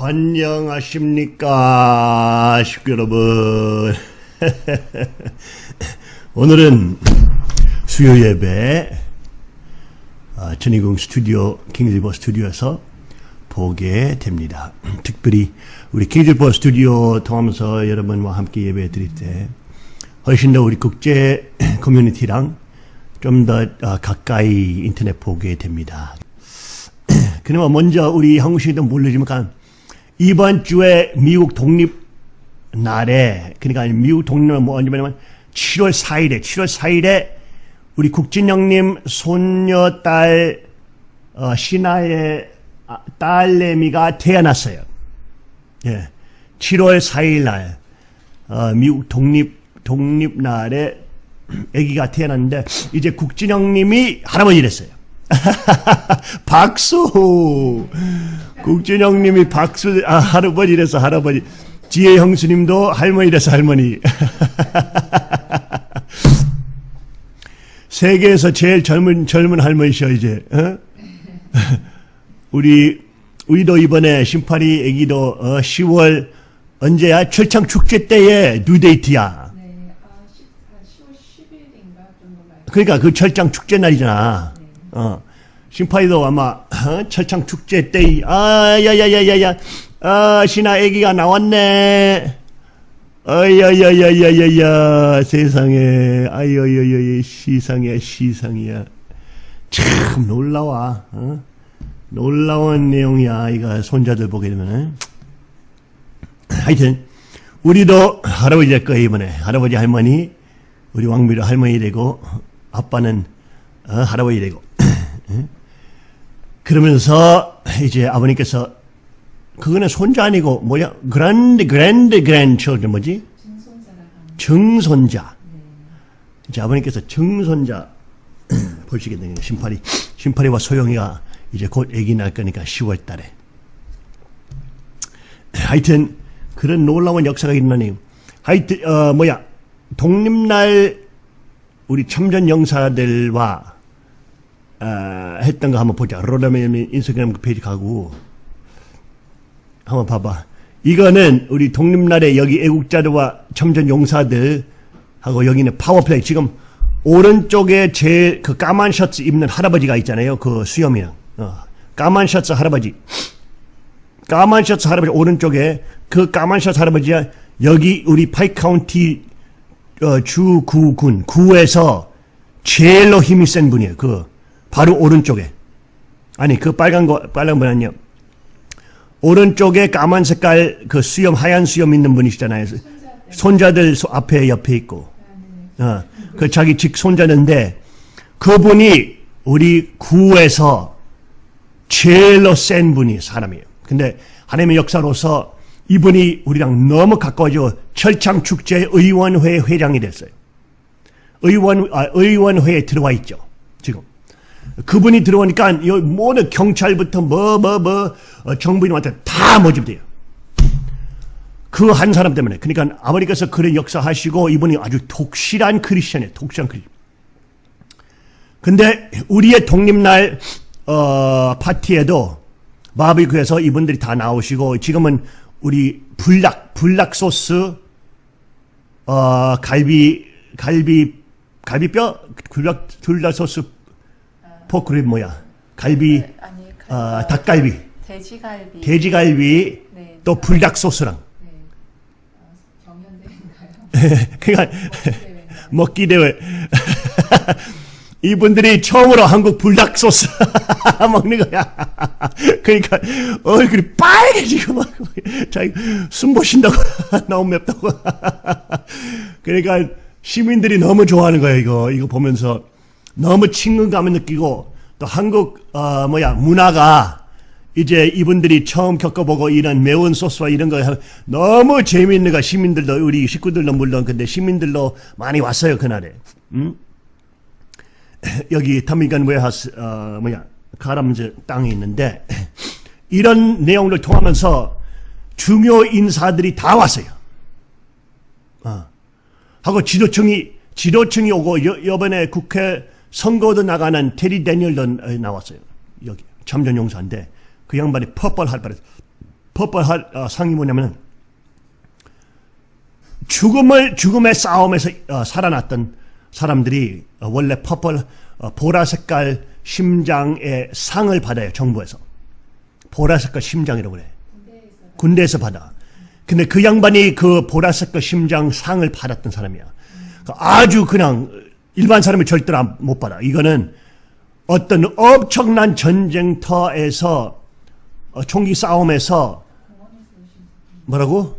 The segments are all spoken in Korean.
안녕하십니까 식구 여러분. 오늘은 수요 예배 아, 천이궁 스튜디오 킹즈리버 스튜디오에서 보게 됩니다. 특별히 우리 킹즈리버 스튜디오 통하면서 여러분과 함께 예배 드릴 때 훨씬 더 우리 국제 커뮤니티랑 좀 더 가까이 인터넷 보게 됩니다. 그나마 먼저 우리 한국 시도 모르지만 이번 주에 미국 독립 날에 그러니까 미국 독립은 뭐 언제냐면 7월 4일에 7월 4일에 우리 국진영님 손녀딸 어, 신하의 아, 딸내미가 태어났어요. 예, 7월 4일 날 어, 미국 독립 독립 날에 아기가 태어났는데 이제 국진영님이 할아버지 됐어요. 박수! 국진영님이 박수, 아, 할아버지래서 할아버지. 지혜 형수님도 할머니래서 할머니. 세계에서 제일 젊은, 젊은 할머니셔, 이제. 어? 우리, 우리도 이번에 심파리 애기도 어, 10월 언제야? 철창 축제 때에 뉴데이트야. 네, 아, 10, 아, 10월 10일인가 정도 말. 그러니까 그 철창 축제 날이잖아. 어. 심파이도 아마 어? 철창 축제 때, 아, 야야야야야, 아, 신하 애기가 나왔네. 아야야야야야야, 세상에, 아야야야야, 시상이야, 시상이야. 참 놀라워. 어? 놀라운 내용이야. 이거 손자들 보게 되면은. 하여튼 우리도 할아버지 될 거예요 이번에 할아버지 할머니 우리 왕미로 할머니 되고 아빠는 어, 할아버지 되고 그러면서 이제 아버님께서 그거는 손자 아니고 뭐야 그랜드 그랜드 그랜드 뭐지. 증손자 이제 아버님께서 증손자 보시게 되는. 심파리 심파리와 소영이가 이제 곧 아기 날 거니까 10월 달에 하여튼 그런 놀라운 역사가 일어나네요. 하여튼 어 뭐야 독립날 우리 참전 영사들과 어, 했던 거 한번 보자. 로라메 인스타그램 그 페이지 가고 한번 봐봐. 이거는 우리 독립날에 여기 애국자들과 참전 용사들 하고 여기는 파워플레이 지금 오른쪽에 제일 그 까만 셔츠 입는 할아버지가 있잖아요. 그 수염이랑 어, 까만 셔츠 할아버지. 까만 셔츠 할아버지 오른쪽에 그 까만 셔츠 할아버지야 여기 우리 파이 카운티 어, 주 구군 구에서 제일로 힘이 센 분이에요. 그 바로 오른쪽에 아니 그 빨간 거 빨간 분 아니요. 오른쪽에 까만 색깔 그 수염 하얀 수염 있는 분이시잖아요. 손자들 소- 앞에 옆에 있고 어, 그 자기 직 손자인데 그분이 우리 구에서 제일로 센 분이 사람이에요. 근데 하나님의 역사로서 이분이 우리랑 너무 가까워져 철창 축제 의원회 회장이 됐어요. 의원 아, 의원회에 들어와 있죠. 지금 그분이 들어오니까 이 모든 경찰부터 뭐뭐 뭐 정부인한테 다 모집돼요. 그 한 사람 때문에. 그러니까 아버지께서 그런 역사하시고 이분이 아주 독실한 크리스천이에요. 독실한 크리스천. 근데 우리의 독립날 어, 파티에도 바비큐에서 이분들이 다 나오시고 지금은 우리 불닭 불닭 소스 어, 갈비 갈비 갈비뼈 불닭 불닭 소스 포크립 뭐야 갈비 네, 아니, 그, 어, 닭갈비 돼지갈비. 돼지갈비 네. 또 불닭 소스랑 네. 아, 경연대회인가요? 그러니까 대회인가요? 먹기 대회 이분들이 처음으로 한국 불닭 소스 먹는 거야. 그러니까 얼굴이 빨개지고 막 자기 숨 보신다고 너무 맵다고. 그러니까 시민들이 너무 좋아하는 거예요. 이거 이거 보면서 너무 친근감을 느끼고 또 한국 어 뭐야 문화가 이제 이분들이 처음 겪어보고 이런 매운 소스와 이런 거 너무 재미있는 거 시민들도 우리 식구들도 물론 근데 시민들도 많이 왔어요 그날에. 음? 여기 타미간 웨하스 어 뭐야 가람즈 땅에 있는데 이런 내용을 통하면서 중요 인사들이 다 왔어요. 어. 하고 지도층이 지도층이 오고 여, 이번에 국회 선거도 나가는 테리 데니얼도 나왔어요. 여기 참전 용사인데 그 양반이 퍼펄 할 뻔했어. 하- 어, 상이 뭐냐면 죽음을 죽음의 싸움에서 어, 살아났던 사람들이 어, 원래 퍼플 어, 보라 색깔 심장의 상을 받아요 정부에서 보라 색깔 심장이라고 그래 군대에서 받아. 근데 그 양반이 그 보라색 심장 상을 받았던 사람이야. 그 아주 그냥 일반 사람이 절대로 안- 못 받아. 이거는 어떤 엄청난 전쟁터에서 어, 총기 싸움에서 뭐라고?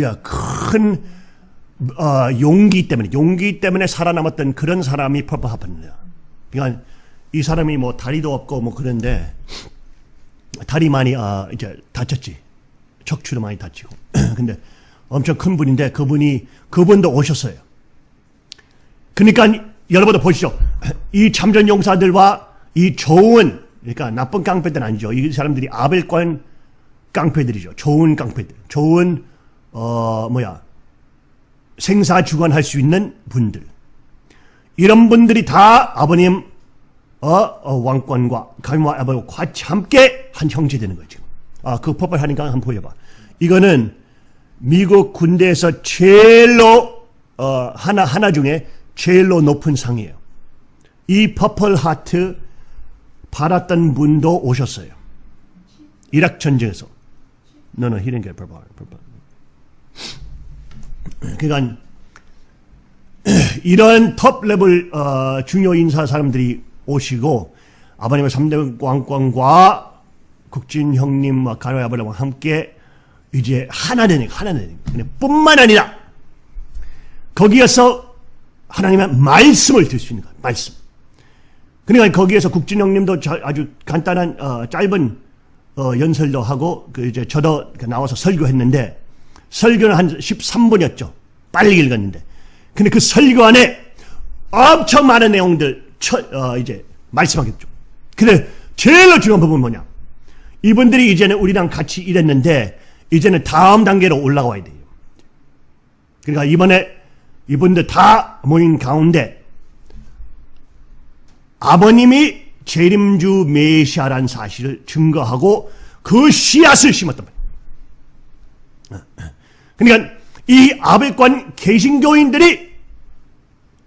야, 큰 어, 용기 때문에 용기 때문에 살아남았던 그런 사람이 퍼플 하프입니다. 그러니까 이 사람이 뭐 다리도 없고 뭐 그런데 다리 많이 아 이제 다쳤지. 척추도 많이 다치고. 근데 엄청 큰 분인데 그분이 그분도 오셨어요. 그러니까 여러분도 보시죠. 이 참전 용사들과 이 좋은 그러니까 나쁜 깡패들 아니죠. 이 사람들이 아벨권 깡패들이죠. 좋은 깡패들. 좋은 어 뭐야 생사 주관할 수 있는 분들. 이런 분들이 다 아버님 어, 어, 왕권과 아버지와 같이 함께 한 형제 되는 거죠. 아, 그 purple 하니까 한번 보여봐. 이거는 미국 군대에서 제일로 어, 하나 하나 중에 제일로 높은 상이에요. 이 Purple Heart 받았던 분도 오셨어요. 이락 전쟁에서. No, no, he didn't. 그러니까 이런 톱 레벨 어, 중요 인사 사람들이 오시고 아버님의 3대 왕권과 국진 형님과 가노 아버님과 함께 이제 하나 되는 거예요. 하나 되는 거예요. 뿐만 아니라 거기에서 하나님의 말씀을 들 수 있는 거예요. 말씀. 그러니까 거기에서 국진 형님도 자- 아주 간단한 어, 짧은 어, 연설도 하고 그 이제 저도 그 나와서 설교했는데 설교는 한 13분이었죠. 빨리 읽었는데. 근데 그 설교 안에 엄청 많은 내용들 처, 어, 이제 말씀하겠죠. 근데 제일 중요한 부분은 뭐냐? 이분들이 이제는 우리랑 같이 일했는데 이제는 다음 단계로 올라가야 돼요. 그러니까 이번에 이분들 다 모인 가운데 아버님이 재림주 메시아란 사실을 증거하고 그 씨앗을 심었단 말이에요. 그러니까 이 아베관 개신교인들이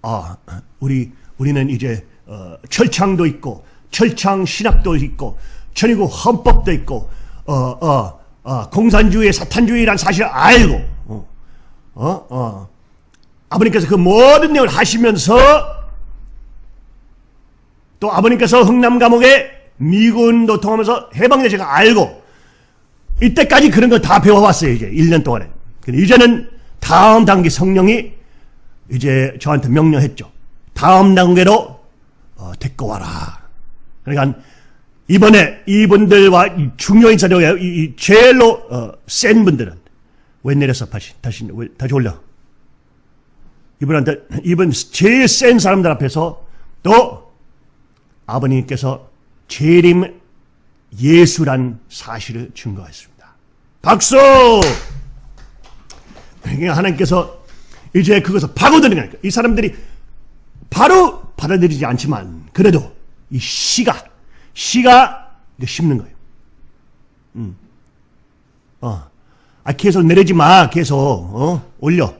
아 우리 우리는 이제 어, 철창도 있고 철창 신학도 있고 천리국 헌법도 있고 어, 어, 어, 공산주의 사탄주의란 사실을 알고 어, 어, 어. 아버님께서 그 모든 내용을 하시면서 또 아버님께서 흥남 감옥에 미군도 통하면서 해방된 제가 알고 이때까지 그런 거다 배워왔어요 이제 1년 동안에. 근데 이제는 다음 단계 성령이 이제 저한테 명령했죠. 다음 단계로 어, 데리고 와라. 그러니까 이번에 이분들과 이 중요인 사료에 이, 이 제일로 어, 센 분들은 왜 내렸어 다시 다시 왜, 다시 올려 이분한테 이분 제일 센 사람들 앞에서 또 아버님께서 재림 예수란 사실을 증거했습니다. 박수! 그러니까 하나님께서 이제 그것을 파고드는 거니까 이 사람들이 바로 받아들이지 않지만 그래도 이 씨가 씨가 심는 거예요. 음. 어. 아 계속 내리지 마. 계속 어? 올려.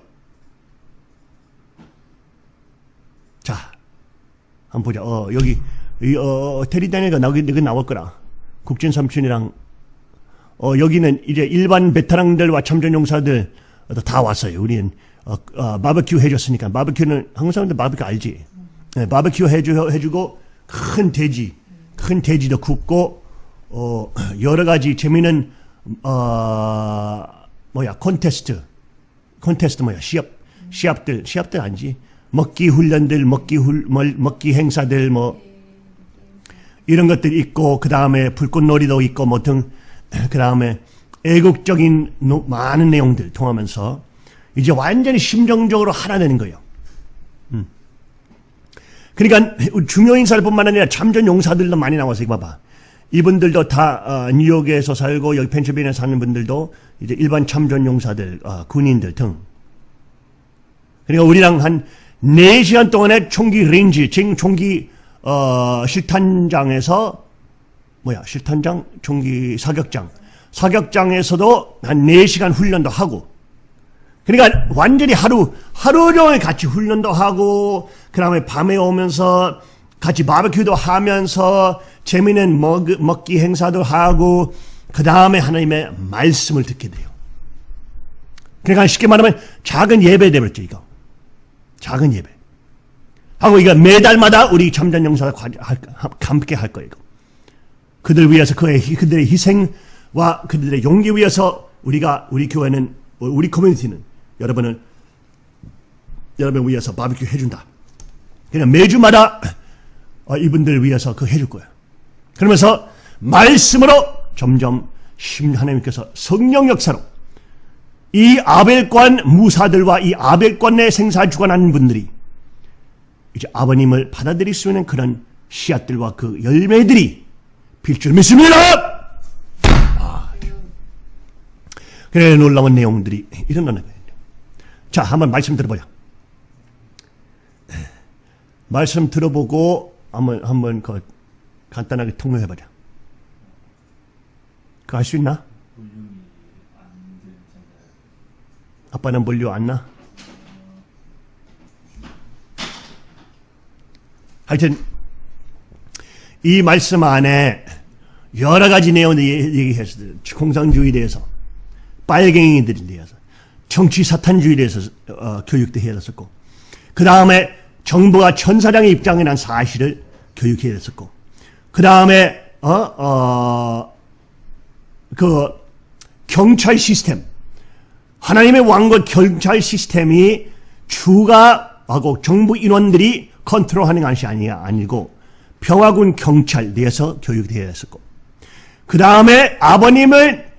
자, 한번 보자. 어, 여기, 이, 어, 테리 다니가 나오기, 그 나올 거라. 국진 삼촌이랑, 어, 여기는 이제 일반 베테랑들과 참전 용사들 다 왔어요. 우리는, 어, 어, 바베큐 해줬으니까. 바베큐는, 한국 사람들 바베큐 알지? 네, 바베큐 해주, 해주고, 큰 돼지, 큰 돼지도 굽고, 어, 여러 가지 재미있는, 어, 뭐야, 콘테스트. 콘테스트 뭐야 시합 시합들 시합들 아니지 먹기 훈련들 먹기 훌 멀- 먹기 행사들 뭐 이런 것들이 있고 그 다음에 불꽃놀이도 있고 뭐 등 그 다음에 애국적인 노- 많은 내용들 통하면서 이제 완전히 심정적으로 하나 되는 거예요. 음. 그러니까 중요 인사들뿐만 아니라 참전 용사들도 많이 나와서 이거 봐봐. 이분들도 다 어, 뉴욕에서 살고 여기 펜실베니아 사는 분들도 이제 일반 참전 용사들, 어, 군인들 등. 그러니까 우리랑 한 4시간 동안의 총기 range, 지금 총기 어, 실탄장에서 뭐야 실탄장, 총기 사격장, 사격장에서도 한 4시간 훈련도 하고 그러니까 완전히 하루 하루 종일 같이 훈련도 하고 그 다음에 밤에 오면서 같이 바베큐도 하면서 재미있는 먹, 먹기 행사도 하고 그 다음에 하나님의 말씀을 듣게 돼요. 그러니까 쉽게 말하면 작은 예배 되버렸죠 이거. 작은 예배. 하고 이거 매달마다 우리 참전 영사가 함께 할 거예요. 이거. 그들 위해서 그의 그들의 희생과 그들의 용기 위해서 우리가 우리 교회는 우리 커뮤니티는 여러분을 여러분 위해서 바비큐 해준다. 그냥 매주마다 어, 이분들 위해서 그 해줄 거예요. 그러면서 말씀으로 점점 심 하나님께서 성령 역사로 이 아벨관 무사들과 이 아벨관의 생사 주관하는 분들이 이제 아버님을 받아들일 수 있는 그런 씨앗들과 그 열매들이 필 줄 믿습니다. 아, 그래 놀라운 내용들이 일어나는 거예요. 자, 한번 말씀 들어보자. 말씀 들어보고 한번 한번 그 간단하게 통역해보자. 그거 할 수 있나? 아빠는 물류 안 나? 하여튼 이 말씀 안에 여러 가지 내용을 얘기했어요. 공산주의에 대해서 빨갱이들에 대해서 정치 사탄주의에 대해서 어, 교육도 해야 됐었고 그 다음에 정부가 천사장의 입장에 난 사실을 교육해야 됐었고 그 다음에 어, 어, 그 경찰 시스템 하나님의 왕국 경찰 시스템이 주가 하고 정부 인원들이 컨트롤하는 것이 아니야 아니고 평화군 경찰 내에서 교육되어야 했었고 그 다음에 아버님을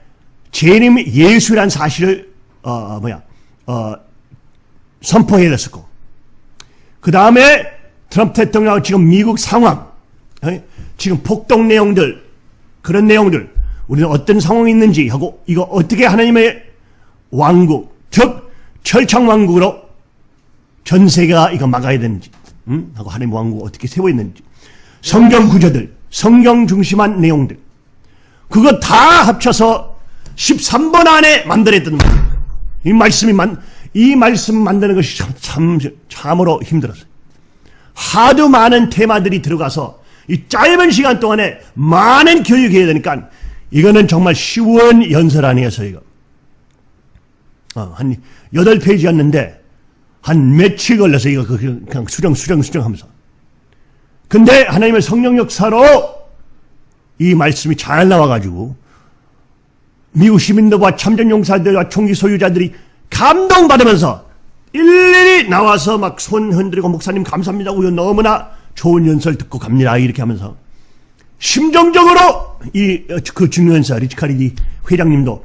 재림 예수란 사실을 어, 어 뭐야 어, 선포해야 했었고 그 다음에 트럼프 대통령 지금 미국 상황 어? 지금 폭동 내용들 그런 내용들 우리는 어떤 상황이 있는지 하고 이거 어떻게 하나님의 왕국 즉 철창 왕국으로 전 세계가 이거 막아야 되는지 음? 하고 하나님 왕국 어떻게 세워 있는지 성경 구조들 성경 중심한 내용들 그거 다 합쳐서 13번 안에 만들었던 거예요. 이 말씀이 만, 이 말씀 만드는 것이 참, 참, 참으로 힘들었어요. 하도 많은 테마들이 들어가서 이 짧은 시간 동안에 많은 교육해야 되니까 이거는 정말 쉬운 연설 아니었어요, 이거. 어, 한 8페이지였는데 한 며칠 걸려서 이거 그, 그냥 수정, 수정, 수정 하면서. 근데 하나님의 성령 역사로 이 말씀이 잘 나와가지고 미국 시민들과 참전 용사들과 총기 소유자들이 감동받으면서 일일이 나와서 막 손 흔들고 목사님 감사합니다. 우유 너무나 좋은 연설 듣고 갑니다. 이렇게 하면서 심정적으로 이 그 중요한사 리치카리디 회장님도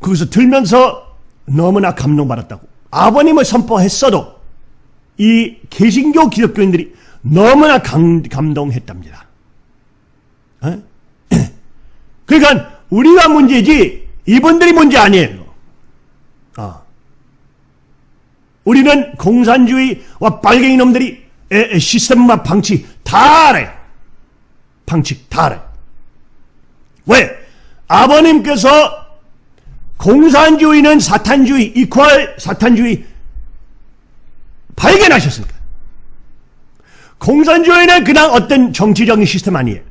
거기서 들면서 너무나 감동받았다고 아버님을 선포했어도 이 개신교 기독교인들이 너무나 감, 감동했답니다. 어? 그러니까 우리가 문제지 이분들이 문제 아니에요. 아. 우리는 공산주의와 빨갱이 놈들이 시스템과 방치 다 알아요. 방식 다 알아요. 왜? 아버님께서 공산주의는 사탄주의, 이퀄 사탄주의 발견하셨습니까? 공산주의는 그냥 어떤 정치적인 시스템 아니에요.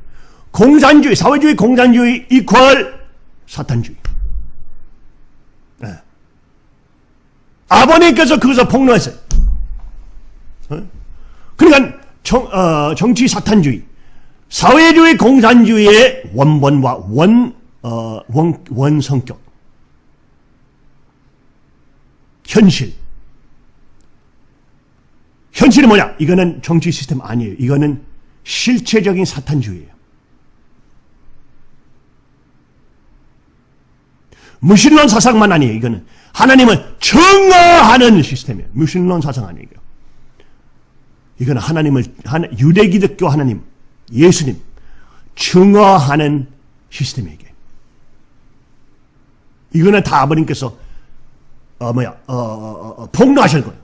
공산주의, 사회주의, 공산주의 이퀄 사탄주의. 아버님께서 그것을 폭로했어요. 어? 그러니까 정, 어, 정치 사탄주의, 사회주의 공산주의의 원본과 원, 어, 원, 원성격. 현실. 현실은 뭐냐? 이거는 정치 시스템 아니에요. 이거는 실체적인 사탄주의예요. 무신론 사상만 아니에요. 이거는 하나님을 증거하는 시스템이에요. 무신론 사상 아니에요. 이거는 하나님을 유대 기독교 하나님 예수님 증거하는 시스템에게 이거는 다 아버님께서 어 뭐야 어, 어, 어, 어 폭로하실 거예요.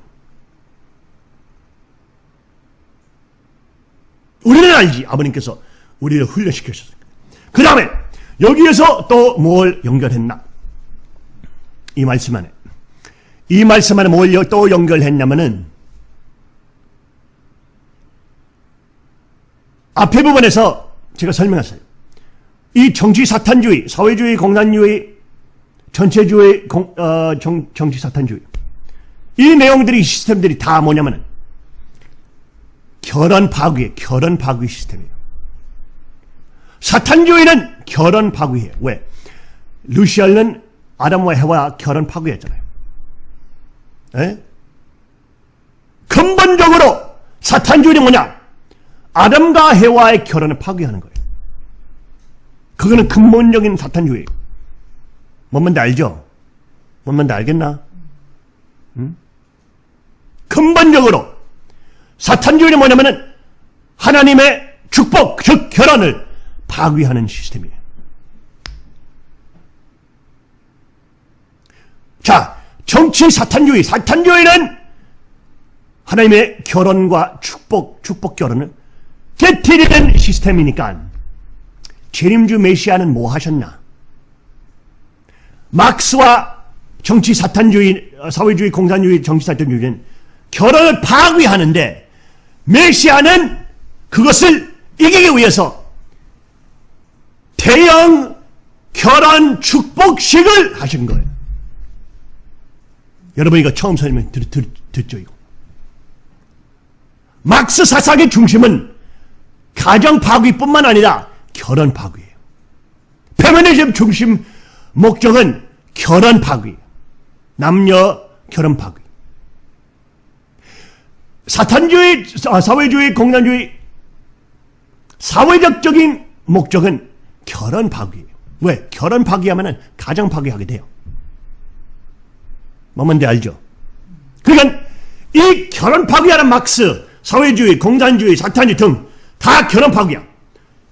우리는 알지 아버님께서 우리를 훈련시켜주셨어요. 그 다음에 여기에서 또 뭘 연결했나? 이 말씀 안에. 이 말씀 안에 뭘 또 연결했냐면은 앞에 부분에서 제가 설명했어요. 이 정치 사탄주의, 사회주의, 공산주의, 전체주의, 공, 어, 정, 정치 사탄주의. 이 내용들이, 시스템들이 다 뭐냐면은 결혼 파괴, 결혼 파괴 시스템이에요. 사탄주의는 결혼 파괴해요. 왜? 루시알은 아담과 해와 결혼 파괴했잖아요. 에? 근본적으로 사탄주의는 뭐냐? 아담과 해와의 결혼을 파괴하는 거예요. 그거는 근본적인 사탄주의. 뭔 말인지 알죠? 뭔 말인지 알겠나? 응? 근본적으로 사탄주의는 뭐냐면은 하나님의 축복, 즉 결혼을 파괴하는 시스템이에요. 자, 정치 사탄주의. 사탄주의는 하나님의 결혼과 축복, 축복 결혼을 깨뜨리는 시스템이니까 재림주 메시아는 뭐 하셨나? 막스와 정치 사탄주의, 사회주의, 공산주의, 정치 사탄주의는 결혼을 파괴하는데 메시아는 그것을 이기기 위해서 대형 결혼 축복식을 하신 거예요. 여러분 이거 처음 설명 듣, 듣, 듣죠 이거. 막스 사상의 중심은 가정 파괴뿐만 아니라 결혼 파괴예요. 페미니즘 중심 목적은 결혼 파괴, 남녀 결혼 파괴. 사탄주의, 아, 사회주의, 공산주의, 사회적적인 목적은 결혼 파괴예요. 왜? 결혼 파괴하면 가정 파괴하게 돼요. 뭐뭔지 알죠? 그러니까 이 결혼 파괴하는 막스, 사회주의, 공산주의, 사탄주의 등 다 결혼 파괴야.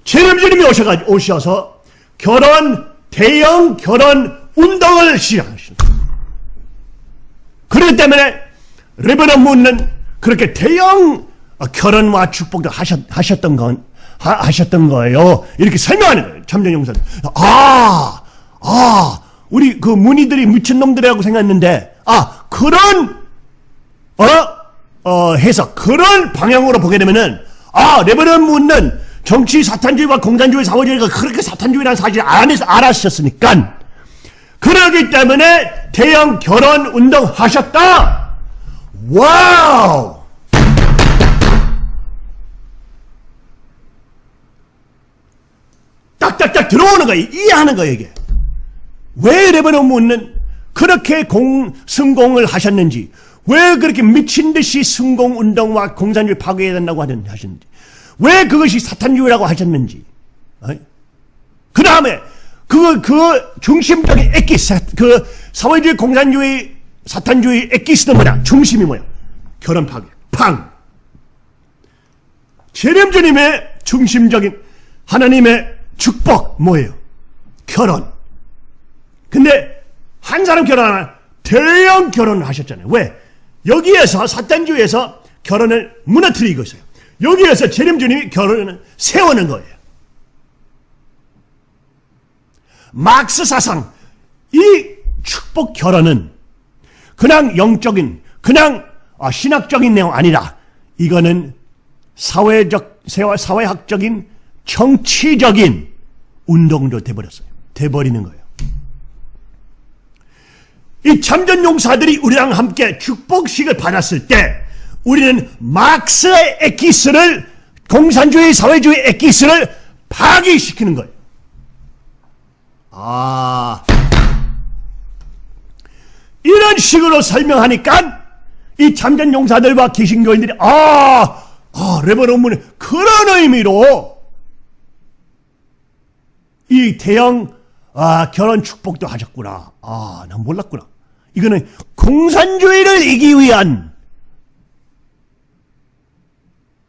재림주님이 오셔가 오셔서 결혼 대형 결혼 운동을 시작하십니다. 그렇기 때문에 레버넌 문은 그렇게 대형 결혼과 축복도 하셨, 하셨던 건 하, 셨던 거예요. 이렇게 설명하는 거예요. 참전 용사. 아, 아, 우리 그 문의들이 미친놈들이라고 생각했는데, 아, 그런, 어, 어, 해석, 그런 방향으로 보게 되면은, 아, Reverend Moon은 정치 사탄주의와 공산주의, 사회주의가 그렇게 사탄주의라는 사실을 안에서 알았었으니까, 그러기 때문에 대형 결혼 운동 하셨다! wow! 딱딱딱 들어오는 거야. 이해하는 거야, 이게. 왜 레버넌 문은 그렇게 공, 승공을 하셨는지, 왜 그렇게 미친 듯이 승공 운동과 공산주의 파괴해야 된다고 하셨는지, 왜 그것이 사탄주의라고 하셨는지, 그 다음에 그, 그 중심적인 에키스, 그 사회주의, 공산주의, 사탄주의 에키스는 뭐냐? 중심이 뭐야? 결혼 파괴. 팡! 재림주님의 중심적인 하나님의 축복 뭐예요? 결혼. 근데 한 사람 결혼하나 대형 결혼을 하셨잖아요. 왜? 여기에서 사탄주의에서 결혼을 무너뜨리고 있어요. 여기에서 재림주님이 결혼을 세우는 거예요. 막스 사상 이 축복 결혼은 그냥 영적인 그냥 아, 신학적인 내용 아니라 이거는 사회적 사회학적인 정치적인 운동도 돼버렸어요. 돼버리는 거예요. 이 참전 용사들이 우리랑 함께 축복식을 받았을 때 우리는 막스의 에키스를 공산주의 사회주의 에키스를 파괴시키는 거예요. 아 이런 식으로 설명하니까 이 참전 용사들과 기신교인들이 아, 아 레버논문에 그런 의미로 이 대형 아, 결혼 축복도 하셨구나. 아, 난 몰랐구나. 이거는 공산주의를 이기 위한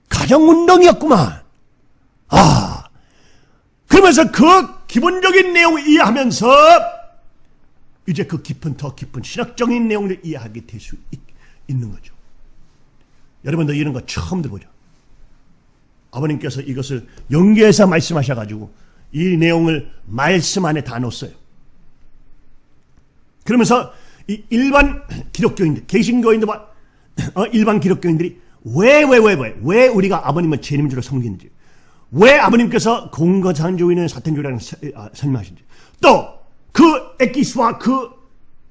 가정운동이었구만. 아, 그러면서 그 기본적인 내용을 이해하면서 이제 그 깊은 더 깊은 신학적인 내용을 이해하게 될 수 있는 거죠. 여러분도 이런 거 처음 들어보죠. 아버님께서 이것을 연계해서 말씀하셔가지고 이 내용을 말씀 안에 다 넣었어요. 그러면서 이 일반 기독교인들, 개신교인들과 어, 일반 기독교인들이 왜, 왜, 왜, 왜, 왜 우리가 아버님을 재림주로 섬기는지, 왜 아버님께서 공거산주의는 사탄주의라는 서- 아, 설명하신지, 또그 에키스와 그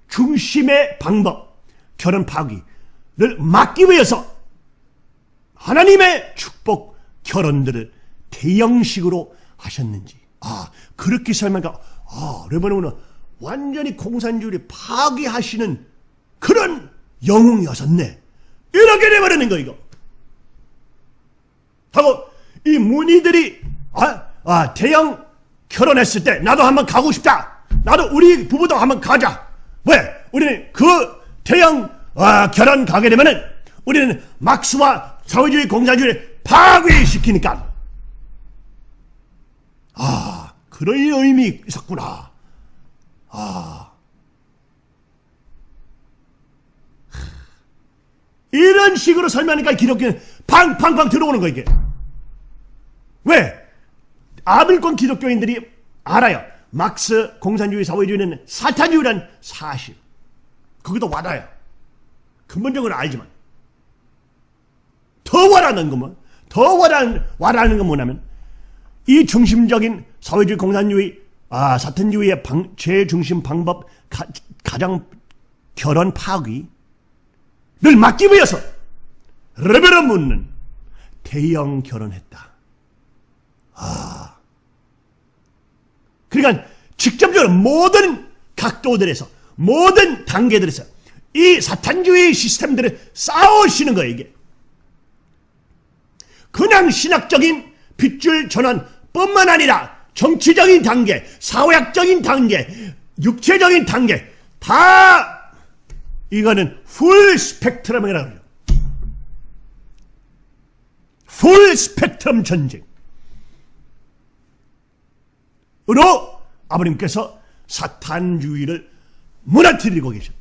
중심의 방법, 결혼 파기를 막기 위해서 하나님의 축복 결혼들을 대형식으로 하셨는지, 아, 그렇게 설명하니까, 아, 레바논은 완전히 공산주의를 파괴하시는 그런 영웅이었었네. 이렇게 돼버리는 거, 이거. 하고, 이 문의들이, 아, 아, 대형 결혼했을 때, 나도 한번 가고 싶다. 나도 우리 부부도 한번 가자. 왜? 우리는 그 대형, 아, 결혼 가게 되면은, 우리는 막스와 사회주의 공산주의를 파괴시키니까. 아, 그런 의미 있었구나. 아. 이런 식으로 설명하니까 기독교는 팡팡팡 들어오는 거 이게. 왜? 아밀권 기독교인들이 알아요. 막스 공산주의 사회주의는 사탄주의란 사실. 그것도 와닿아요. 근본적으로 알지만. 더 와닿는 것만, 더 와닿는, 와닿는 건 뭐냐면, 이 중심적인 사회주의 공산주의, 아, 사탄주의의 방, 최중심 방법, 가, 가장 결혼 파괴, 를 막기 위해서 레벨을 묻는 대형 결혼했다. 아. 그러니까 직접적으로 모든 각도들에서 모든 단계들에서 이 사탄주의 시스템들을 싸우시는 거예요, 이게. 그냥 신학적인 핏줄 전환 뿐만 아니라 정치적인 단계, 사회학적인 단계, 육체적인 단계 다 이거는 full spectrum이라고 그래요. full spectrum 전쟁. 으로 아버님께서 사탄주의를 무너뜨리고 말이에요.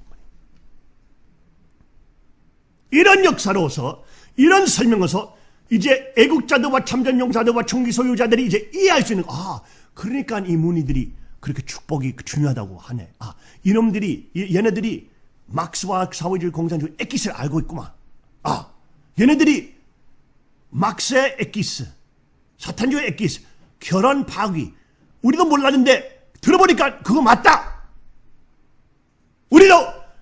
이런 역사로서 이런 설명에서 이제 애국자들과 참전용사들과 총기 소유자들이 이제 이해할 수 있는 아 그러니까 이 문의들이 그렇게 축복이 중요하다고 하네. 아 이놈들이 이- 얘네들이 막스와 사회주의 공산주의 에키스를 알고 있구만. 아 얘네들이 막스의 에키스, 사탄주의 에키스, 결혼 파기 우리도 몰랐는데 들어보니까 그거 맞다. 우리도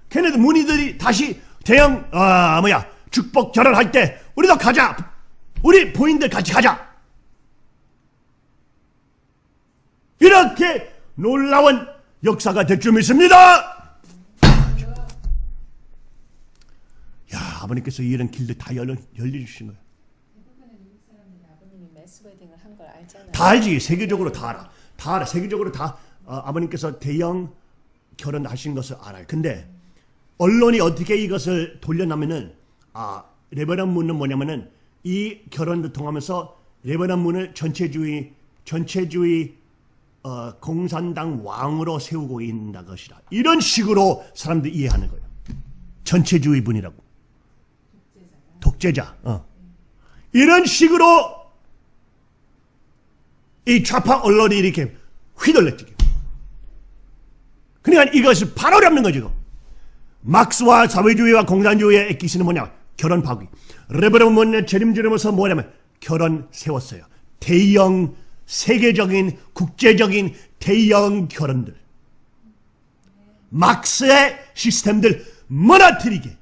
걔네들 문의들이 다시 대형 아 뭐야 축복 결혼할 때 우리도 가자. 우리 부인들 같이 가자. 이렇게 놀라운 역사가 될 줄 믿습니다. 야 아버님께서 이런 길들 다 열려 열려주신 거예요. 다 알지 세계적으로 다 알아 다 알아 세계적으로 다 어, 아버님께서 대형 결혼하신 것을 알아요 근데 언론이 어떻게 이것을 돌려나면은 아 레버넌 문은 뭐냐면은 이 결혼을 통하면서 레버넌 문을 전체주의 전체주의 어, 공산당 왕으로 세우고 있는 것이다 이런 식으로 사람들이 이해하는 거예요 전체주의 분이라고 독재자 어. 이런 식으로 이 좌파 언론이 이렇게 휘둘렀지. 그러니까 이것을 바로 잡는 거죠. 막스와 사회주의와 공산주의의 액기스는 뭐냐? 결혼 파기. Reverend 문의 재림주면서 뭐냐면 결혼 세웠어요. 대형 세계적인 국제적인 대형 결혼들. 막스의 시스템들 무너뜨리게.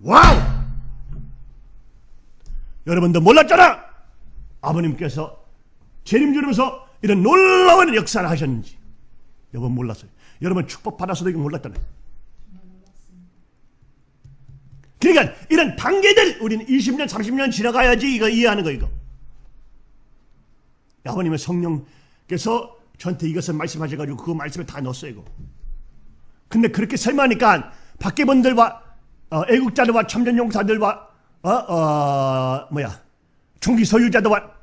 wow! 여러분도 몰랐잖아! 아버님께서 재림 주면서 이런 놀라운 역사를 하셨는지 여러분 몰랐어요. 여러분 축복 받아서도 이거 몰랐잖아요. 그러니까 이런 단계들 우리는 20년 30년 지나가야지 이거 이해하는 거 이거. 아버님의 성령께서 저한테 이것을 말씀하셔가지고 그 말씀을 다 넣었어요 이거. 근데 그렇게 설명하니까 밖에 분들과 어, 애국자들과 참전용사들과 어, 어, 뭐야 총기 소유자들과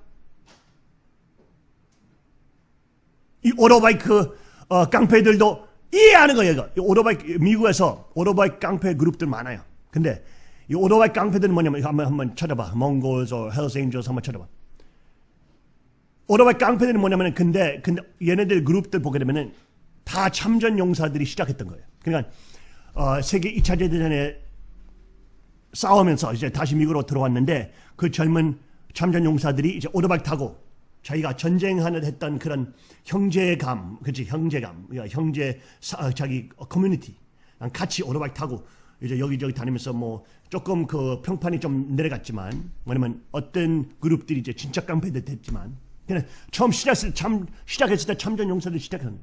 이 오토바이크 어, 깡패들도 이해하는 거예요. 이거. 이 오토바이 미국에서 오토바이 깡패 그룹들 많아요. 근데 이 오토바이 깡패들은 뭐냐면 이거 한번 한번 찾아봐. Mongols, Hells Angels 한번 찾아봐. 오토바이 깡패들은 뭐냐면은 근데 근데 얘네들 그룹들 보게 되면은 다 참전 용사들이 시작했던 거예요. 그러니까 어, 세계 2차 대전에 싸우면서 이제 다시 미국으로 들어왔는데 그 젊은 참전 용사들이 이제 오토바이 타고 자기가 전쟁하는 했던 그런 형제감, 그렇지 형제감, 그러니까 형제 사, 자기 커뮤니티 같이 오토바이 타고 이제 여기저기 다니면서 뭐 조금 그 평판이 좀 내려갔지만 뭐냐면 어떤 그룹들이 이제 진짜 깡패들 됐지만 그냥 처음 시작했을 참 시작했을 때 참전 용사들 시작한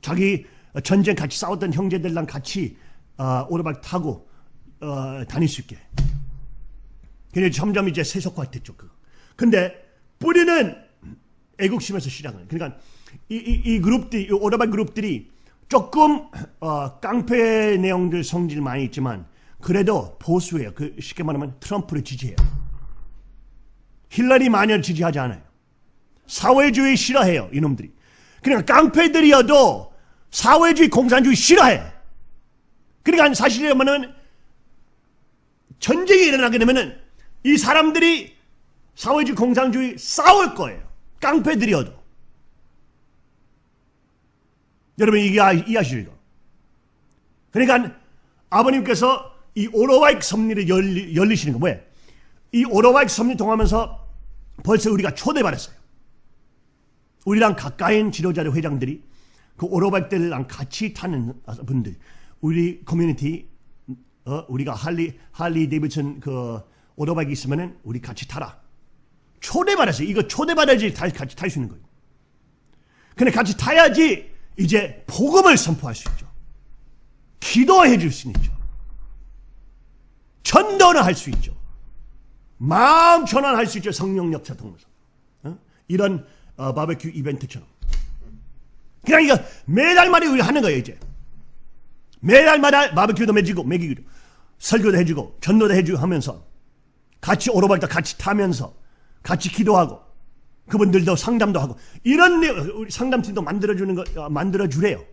자기 전쟁 같이 싸웠던 형제들랑 같이 어, 오토바이 타고 어, 다닐 수 있게. 근데 점점 이제 세속화됐죠. 그. 근데 뿌리는 애국심에서 시작은. 그러니까 이, 이, 이 그룹들이, 이 오토바이 그룹들이 조금 어, 깡패 내용들 성질 많이 있지만 그래도 보수예요. 그 쉽게 말하면 트럼프를 지지해요. 힐러리 마녀를 지지하지 않아요. 사회주의 싫어해요. 이놈들이. 그러니까 깡패들이어도 사회주의 공산주의 싫어해. 그러니까 사실이라면 전쟁이 일어나게 되면 은 이 사람들이 사회주의 공산주의 싸울 거예요. 깡패들이어도. 여러분 이게 아- 이해하시죠? 이거? 그러니까 아버님께서 이 오로바익 섭리를 열리, 열리시는 거 왜? 이 오토바이크 섭리 통하면서 벌써 우리가 초대받았어요. 우리랑 가까인 지도자들 회장들이 그 오토바이크들랑 같이 타는 분들, 우리 커뮤니티, 어, 우리가 할리, 할리 데이비슨 그 오토바이크 있으면은 우리 같이 타라. 초대받았어요. 이거 초대받아야지 다- 같이 탈 수 있는 거예요. 근데 같이 타야지 이제 복음을 선포할 수 있죠. 기도해 줄 수 있죠. 전도는 할 수 있죠. 마음 전환할 수 있죠. 성령 역사 통해서. 어? 이런 어, 바베큐 이벤트처럼. 그냥 이거 매달마다 우리 하는 거예요, 이제. 매달마다 바베큐도 매지고, 먹이기도. 설교도 해주고, 전도도 해주고 하면서, 같이 오로바이도 같이 타면서, 같이 기도하고, 그분들도 상담도 하고, 이런 내- 우리 상담팀도 만들어주는 거, 어, 만들어 주래요.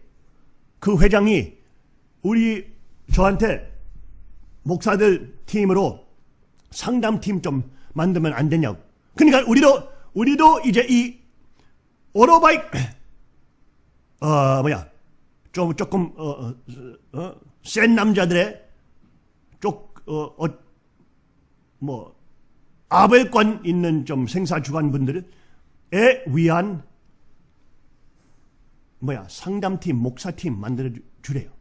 그 회장이 우리 저한테 목사들 팀으로 상담팀 좀 만들면 안 되냐고. 그러니까 우리도, 우리도 이제 이 오토바이 어 뭐야 좀 조금 어, 어, 어, 센 남자들의 쪽어뭐 아벨권 있는 좀 생사 주관 분들에 위한 뭐야 상담팀 목사팀 만들어 주- 주래요.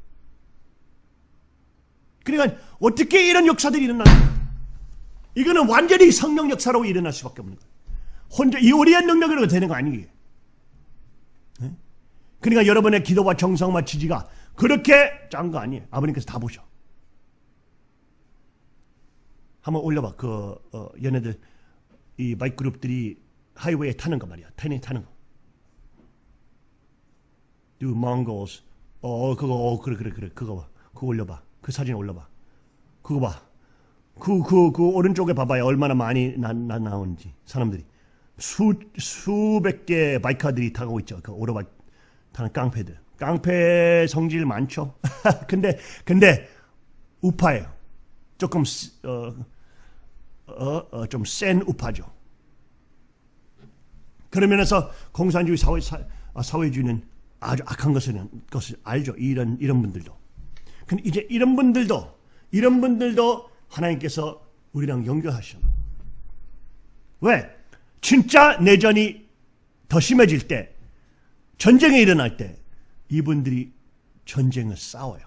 그러니까 어떻게 이런 역사들이 일어나는? 이거는 완전히 성령 역사로 일어날 수밖에 없는 거야. 혼자 이오리한 능력으로 되는 거 아니에요. 네? 그러니까 여러분의 기도와 정성과 지지가 그렇게 짠 거 아니에요. 아버님께서 다 보셔. 한번 올려봐. 그 어, 얘네들 이 바이크 그룹들이 하이웨이에 타는 거 말이야. 타는 타는 거. Do Mongols. 어 그거 어 그래 그래 그래 그거 봐. 그거 올려봐. 그 사진 올려봐. 그거 봐. 그 그 그 오른쪽에 봐봐요. 얼마나 많이 나, 나 나오는지 사람들이 수 수백 개 바이커들이 타고 있죠. 그 오토바이 타는 깡패들. 깡패 성질 많죠. 근데 근데 우파예요. 조금 어어좀 센 우파죠. 그런 면에서 공산주의 사회 사, 아, 사회주의는 아주 악한 것을 것을 알죠. 이런 이런 분들도. 근데 이제 이런 분들도 이런 분들도 하나님께서 우리랑 연결하셔. 왜? 진짜 내전이 더 심해질 때, 전쟁이 일어날 때, 이분들이 전쟁을 싸워요.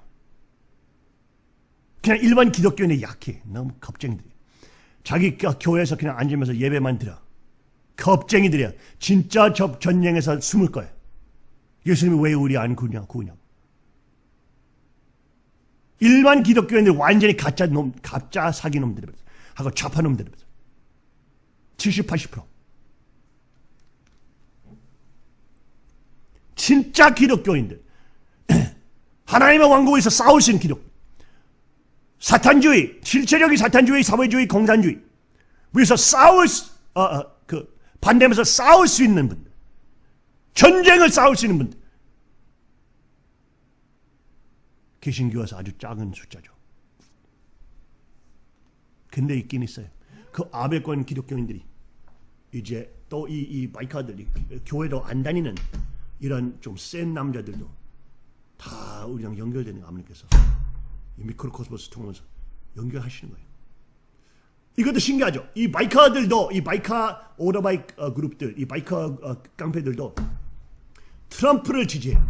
그냥 일반 기독교인이 약해. 너무 겁쟁이들이. 자기 교- 교회에서 그냥 앉으면서 예배만 드려. 겁쟁이들이야. 진짜 저 전쟁에서 숨을 거야. 예수님이 왜 우리 안 구냐, 구냐. 일반 기독교인들 완전히 가짜 놈, 가짜 사기 놈들이 하고 좌파 놈들이 70, 80%. 진짜 기독교인들. 하나님의 왕국에서 싸울 수 있는 기독. 사탄주의, 실체적인 사탄주의, 사회주의, 공산주의. 위해서 싸울 수, 어, 어, 그, 반대면서 싸울 수 있는 분들. 전쟁을 싸울 수 있는 분들. 개신교에서 아주 작은 숫자죠. 근데 있긴 있어요. 그 아베권 기독교인들이 이제 또 이 이 biker들이 교회도 안 다니는 이런 좀 센 남자들도 다 우리랑 연결되는 거 아버님께서 이 microcosmos 통해서 연결하시는 거예요. 이것도 신기하죠. 이 biker들도 이 biker 오토바이 어, 그룹들, 이 biker 어, 깡패들도 트럼프를 지지해요.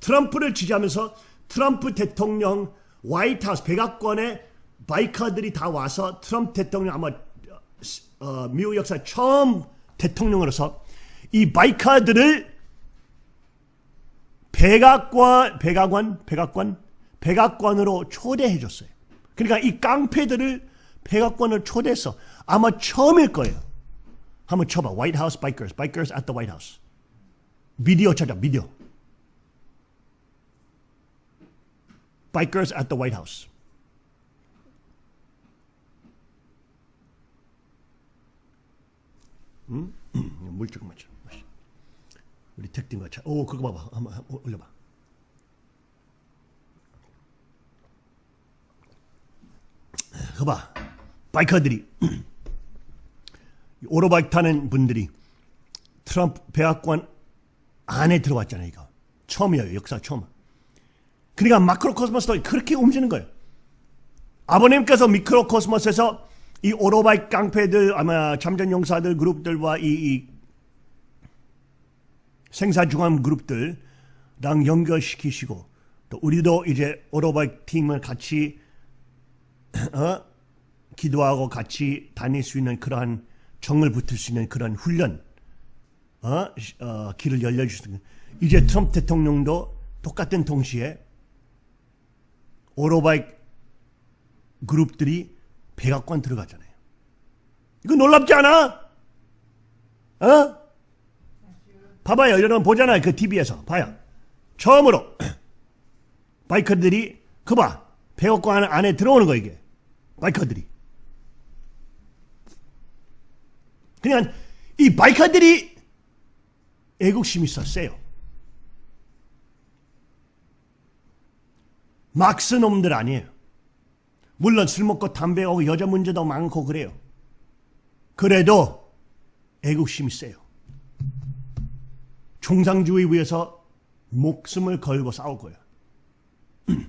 트럼프를 지지하면서 트럼프 대통령 White House 백악관에 바이커들이 다 와서 트럼프 대통령 아마 어, 미국 역사 처음 대통령으로서 이 바이커들을 백악관 백악관 백악관 백악관으로 초대해 줬어요. 그러니까 이 깡패들을 백악관을 초대해서 아마 처음일 거예요. 한번 쳐봐. White House Bikers, Bikers at the White House. 비디오 찾아, 비디오. Bikers at the White House. 음? 물 조금. 마셔. 우리 택딩과 차. 오, 그거 봐봐. 한번, 한번 올려봐. 그거 봐. 바이커들이 오토바이 타는 분들이 트럼프 백악관 안에 들어왔잖아요. 이거 처음이에요. 역사 처음. 그러니까 마크로코스모스도 그렇게 움직이는 거예요. 아버님께서 미크로코스모스에서 이 오토바이 깡패들 아마 참전 용사들 그룹들과 이, 이 생사중암 그룹들랑 연결시키시고 또 우리도 이제 오토바이 팀을 같이 어? 기도하고 같이 다닐 수 있는 그러한 정을 붙을 수 있는 그런 훈련, 어? 어, 길을 열려주시는 이제 트럼프 대통령도 똑같은 동시에 오토바이 그룹들이 백악관 들어가잖아요. 이거 놀랍지 않아? 어? 봐봐요. 여러분 보잖아요. 그 TV에서. 봐요. 처음으로 바이커들이 그 봐. 백악관 안에 들어오는 거 이게. 바이커들이. 그냥 이 바이커들이 애국심이 있어 세요. 막스 놈들 아니에요. 물론 술 먹고 담배 하고 여자 문제도 많고 그래요. 그래도 애국심이 세요. 총상주의 위해서 목숨을 걸고 거예요.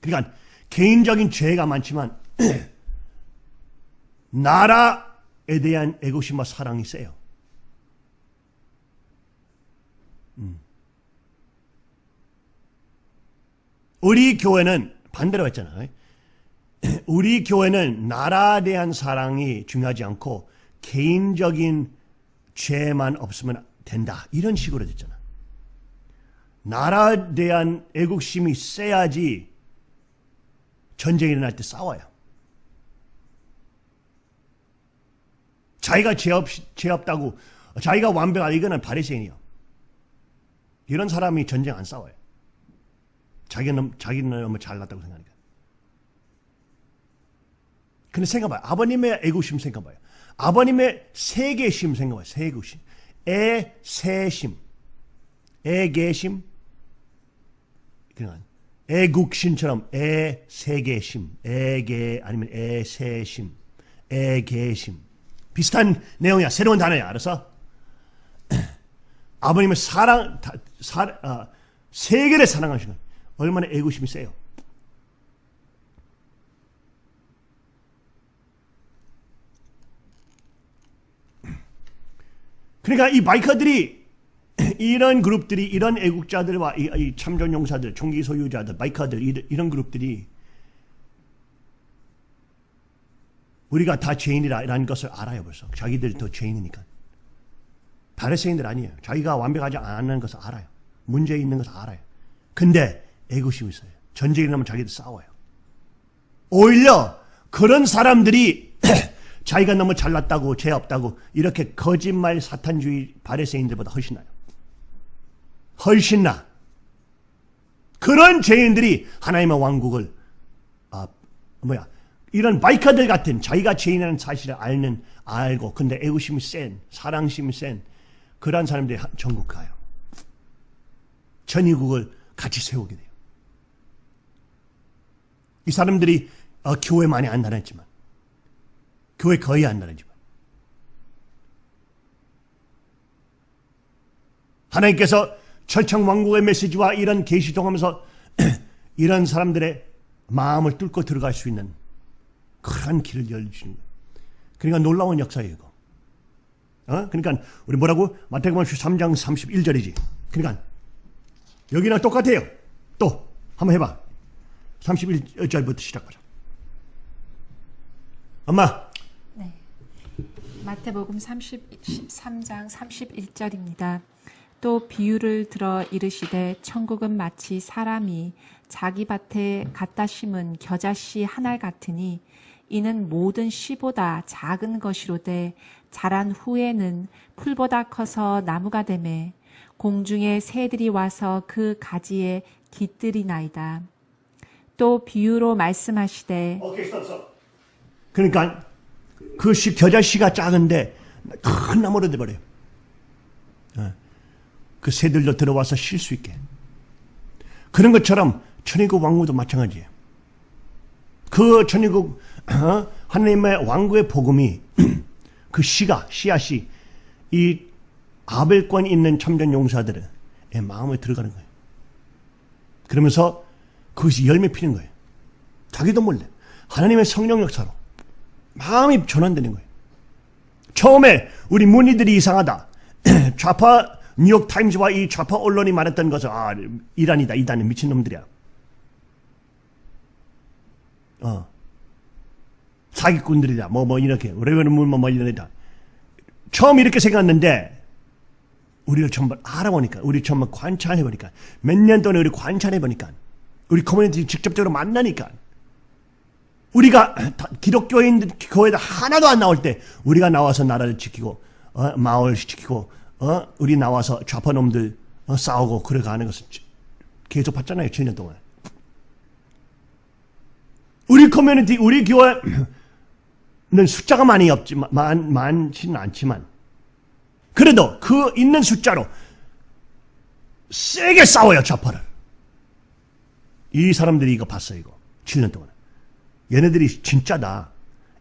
그러니까 개인적인 죄가 많지만 나라에 대한 애국심과 사랑이 세요. 음. 우리 교회는 반대로 했잖아요. 우리 교회는 나라에 대한 사랑이 중요하지 않고 개인적인 죄만 없으면 된다. 이런 식으로 됐잖아. 나라에 대한 애국심이 세야지 전쟁이 일어날 때 싸워요. 자기가 죄, 없, 죄 없다고 자기가 완벽하다 이거는 바리새인이요. 이런 사람이 전쟁 안 싸워요. 자기는 자기는 너무 잘났다고 생각하니까. 근데 생각봐요. 아버님의 애국심 생각봐요. 아버님의 세계심 생각봐요. 세계심. 애세심. 애계심. 그냥 애국심처럼 애세계심. 애계 아니면 애세심. 애계심. 비슷한 내용이야. 새로운 단어야. 알았어? 아버님의 사랑, 사, 어, 세계를 사랑하시는 얼마나 애국심이 세요. 그러니까 이 바이커들이 이런 그룹들이 이런 애국자들과 이, 이 참전 용사들, 총기 소유자들, 바이커들 이런 그룹들이 우리가 다 죄인이라는 것을 알아요 벌써. 자기들도 죄인이니까. 바리새인들 아니에요. 자기가 완벽하지 않는 것을 알아요. 문제 있는 것을 알아요. 근데 애국심이 있어요. 전쟁이 나면 자기들 싸워요. 오히려 그런 사람들이 자기가 너무 잘났다고 죄 없다고 이렇게 거짓말 사탄주의 바리새인들보다 훨씬 나요. 훨씬 나. 그런 죄인들이 하나님의 왕국을 아 뭐야 이런 바이카들 같은 자기가 죄인이라는 사실을 알는 알고 근데 애구심이 센 사랑심이 센 그러한 사람들이 전국 가요. 전이국을 같이 세우게 돼요. 이 사람들이 어, 교회 많이 안 다녔지만 교회 거의 안 다녔지만 하나님께서 철창 왕국의 메시지와 이런 계시동 하면서, 이런 사람들의 마음을 뚫고 들어갈 수 있는 그런 길을 열주시는 거예요. 그러니까 놀라운 역사예요, 이거. 어? 그러니까 우리 뭐라고? 마태복음 13장 31절이지. 그러니까 여기랑 똑같아요. 또 한번 해봐. 31절부터 시작하자. 엄마, 네. 마태복음 30, 13장 31절입니다. 또 비유를 들어 이르시되 천국은 마치 사람이 자기 밭에 갖다 심은 겨자씨 한 알 같으니 이는 모든 씨보다 작은 것이로되 자란 후에는 풀보다 커서 나무가 되매 공중의 새들이 와서 그 가지에 깃들이나이다. 또 비유로 말씀하시되 오케이, 스톱, 스톱. 그러니까 그 씨, 겨자씨가 작은데 큰 나무로 돼버려요. 어. 그 새들도 들어와서 쉴 수 있게. 그런 것처럼 천의국 왕국도 마찬가지예요. 그 천의국 어? 하나님의 왕국의 복음이 그 씨가 씨앗이 이 아벨권 있는 참전 용사들의 마음에 들어가는 거예요. 그러면서 그것이 열매 피는 거예요. 자기도 몰래 하나님의 성령 역사로 마음이 전환되는 거예요. 처음에 우리 문의들이 이상하다. 좌파 뉴욕 타임즈와 이 좌파 언론이 말했던 것은 아 이단이다 이단은 미친 놈들이야. 어 사기꾼들이다. 뭐 뭐 이렇게. 레벨은 뭐 이러다. 처음 이렇게 생각했는데 우리를 전부 알아보니까 우리 전부 관찰해보니까 몇 년 동안 우리 관찰해보니까 우리 커뮤니티 직접적으로 만나니까 우리가 다- 기독교인들 교회에 하나도 안 나올 때 우리가 나와서 나라를 지키고 어, 마을 지키고 어, 우리 나와서 좌파 놈들 어, 싸우고 그래가는 것을 지- 계속 봤잖아요 7년 동안. 우리 커뮤니티 우리 교회 는 숫자가 많이 없지만 많, 많지는 않지만 그래도 그 있는 숫자로 세게 싸워요 좌파를 이 사람들이 이거 봤어요 이거 7년 동안 얘네들이 진짜다.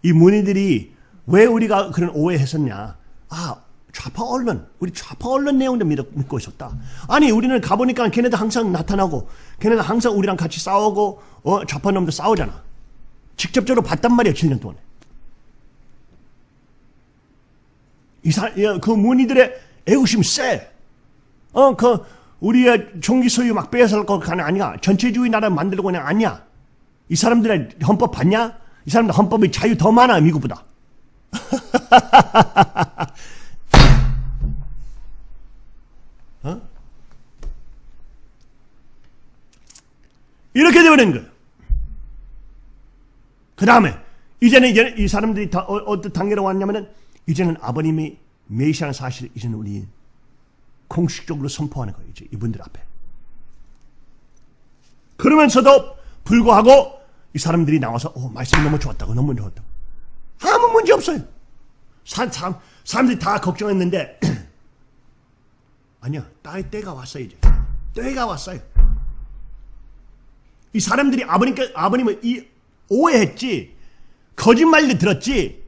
이 문의들이 왜 우리가 그런 오해했었냐? 아, 좌파 언론, 우리 좌파 언론 내용도 믿, 믿고 있었다. 아니, 우리는 가보니까 걔네들 항상 나타나고, 걔네들 항상 우리랑 같이 싸우고, 어, 좌파 놈도 싸우잖아. 직접적으로 봤단 말이야, 7년 동안에. 이 사, 야, 그 문의들의 애국심 세. 어, 그, 우리의 총기 소유 막 빼앗을 거 아니야. 전체주의 나라 만들고 그냥 아니야. 이 사람들의 헌법 봤냐? 이 사람들 헌법의 자유 더 많아 미국보다. 어? 이렇게 되버린 거예요. 그 다음에 이제는 이제 이 사람들이 다 어, 어떤 단계로 왔냐면은 이제는 아버님이 메시아는 사실 이제는 우리 공식적으로 선포하는 거예요. 이제 이분들 앞에. 그러면서도 불구하고 이 사람들이 나와서 어, 말씀 너무 좋았다고 너무 좋았다고 아무 문제 없어요. 사, 사, 사람들이 다 걱정했는데 아니야 딸 때가 왔어요 이제 때가 왔어요. 이 사람들이 아버님께 아버님을 이 오해했지 거짓말도 들었지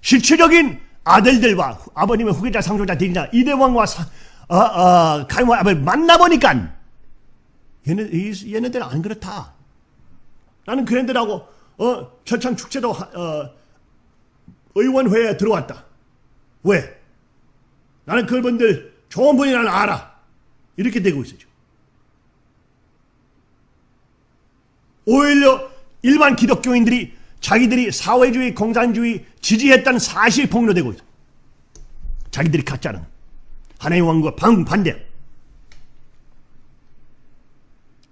실체적인 아들들과 후- 아버님의 후계자 상속자 대리자 이대왕과 사, 어, 어, 가임과 아버를 만나보니까 얘네, 이- 얘네들은 안 그렇다. 나는 그네들하고 어, 철창 축제도 하- 어, 의원회에 들어왔다. 왜? 나는 그분들 좋은 분이 나는 알아. 이렇게 되고 있어요. 오히려 일반 기독교인들이 자기들이 사회주의, 공산주의 지지했다는 사실 폭로되고 있어. 자기들이 가짜는 하나님의 왕국과 방 반대.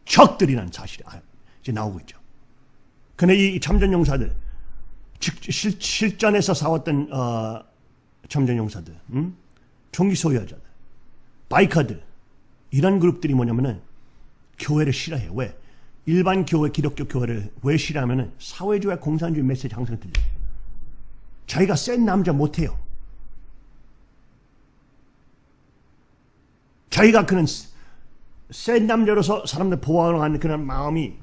적들이라는 사실이 아- 이제 나오고 있죠. 근데 이 참전 용사들, 즉 실, 실전에서 싸웠던 어, 참전 용사들, 음? 총기 소유자들, 바이커들 이런 그룹들이 뭐냐면은 교회를 싫어해요. 왜? 일반 교회, 기독교 교회를 왜 싫어하면은 사회주의 공산주의 메시지 항상 들려. 요 자기가 센 남자 못해요. 자기가 그런 센 남자로서 사람들 보호하는 그런 마음이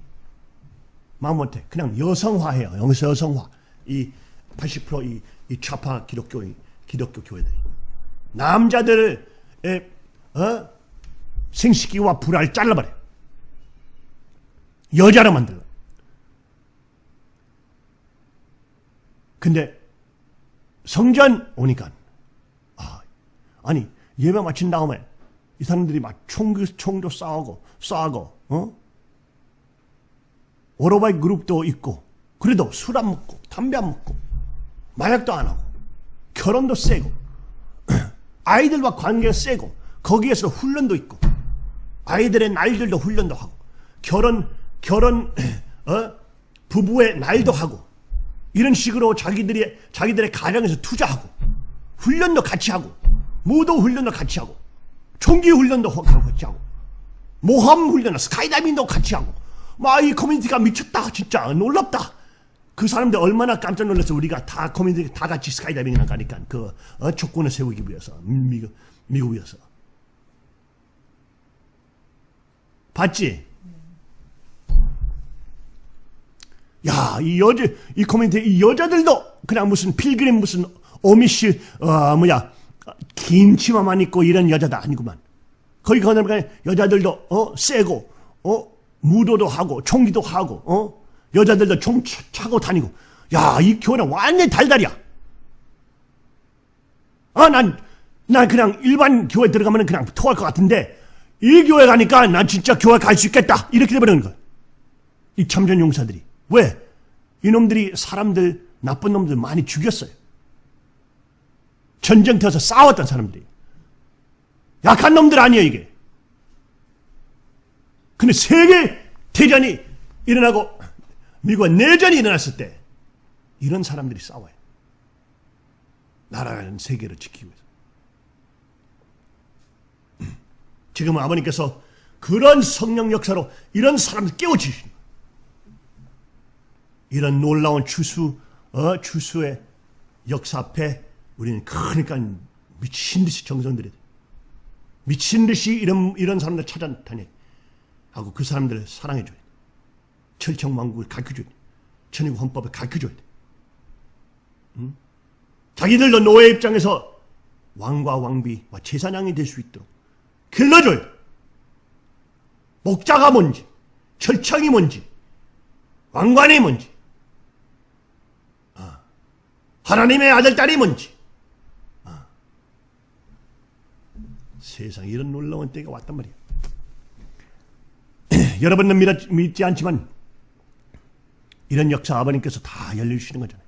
마음 못해. 그냥 여성화해요. 여기서 여성화. 이 80%이 이 좌파 기독교 기독교 교회들이 남자들을 에, 어? 생식기와 불알 잘라버려. 여자로 만들어. 근데 성전 오니까 아, 아니 예배 마친 다음에 이 사람들이 막 총, 총도 싸우고 싸고 어? 오토바이 그룹도 있고 그래도 술 안 먹고 담배 안 먹고 마약도 안 하고 결혼도 세고 아이들과 관계가 세고 거기에서 훈련도 있고 아이들의 날들도 훈련도 하고 결혼 결혼 어? 부부의 날도 하고 이런 식으로 자기들이 자기들의 가정에서 투자하고 훈련도 같이 하고 무도 훈련도 같이 하고 총기 훈련도 같이 하고 모험 훈련, 스카이다이빙도 같이 하고 막 이 커뮤니티가 미쳤다 진짜 놀랍다. 그 사람들 얼마나 깜짝 놀라서 우리가 다 커뮤니티 다 같이 스카이다이빙이나 가니까 그 어, 조건을 세우기 위해서 미국 미국이어서 봤지? 야, 이 여자, 이 커뮤니티, 이 여자들도 그냥 무슨 필그림 무슨 어미시, 어, 뭐야, 긴 치마만 입고 이런 여자다 아니구만. 거기 가면 여자들도, 어, 세고, 어, 무도도 하고, 총기도 하고, 어, 여자들도 총 차- 차고 다니고. 야, 이 교회는 완전히 달달이야. 아, 난, 난 그냥 일반 교회 들어가면 그냥 토할 것 같은데, 이 교회 가니까 난 진짜 교회 갈 수 있겠다. 이렇게 돼버리는 거야. 이 참전 용사들이. 왜? 이놈들이 사람들, 나쁜 놈들 많이 죽였어요. 전쟁터에서 싸웠던 사람들이. 약한 놈들 아니에요, 이게. 근데 세계 대전이 일어나고 미국의 내전이 일어났을 때 이런 사람들이 싸워요. 나라는 세계를 지키기 위해서. 지금은 아버님께서 그런 성령 역사로 이런 사람들 거예요. 이런 놀라운 추수, 어, 추수의 역사 앞에 우리는 그러니까 미친 듯이 정성들이 돼. 미친 듯이 이런, 이런 사람들 찾아다니. 하고 그 사람들을 사랑해 줘야 돼. 철청 왕국을 가르쳐 줘야 돼. 천의국 헌법을 가르쳐 줘야 돼. 응? 자기들도 노예 입장에서 왕과 왕비와 제사장이 될 수 있도록 길러줘야 돼. 목자가 뭔지, 철청이 뭔지, 왕관이 뭔지, 아, 하나님의 아들, 딸이 뭔지. 아, 세상에 이런 놀라운 때가 왔단 말이야. 여러분은 믿, 믿지 않지만 이런 역사 아버님께서 다 열려주시는 거잖아요.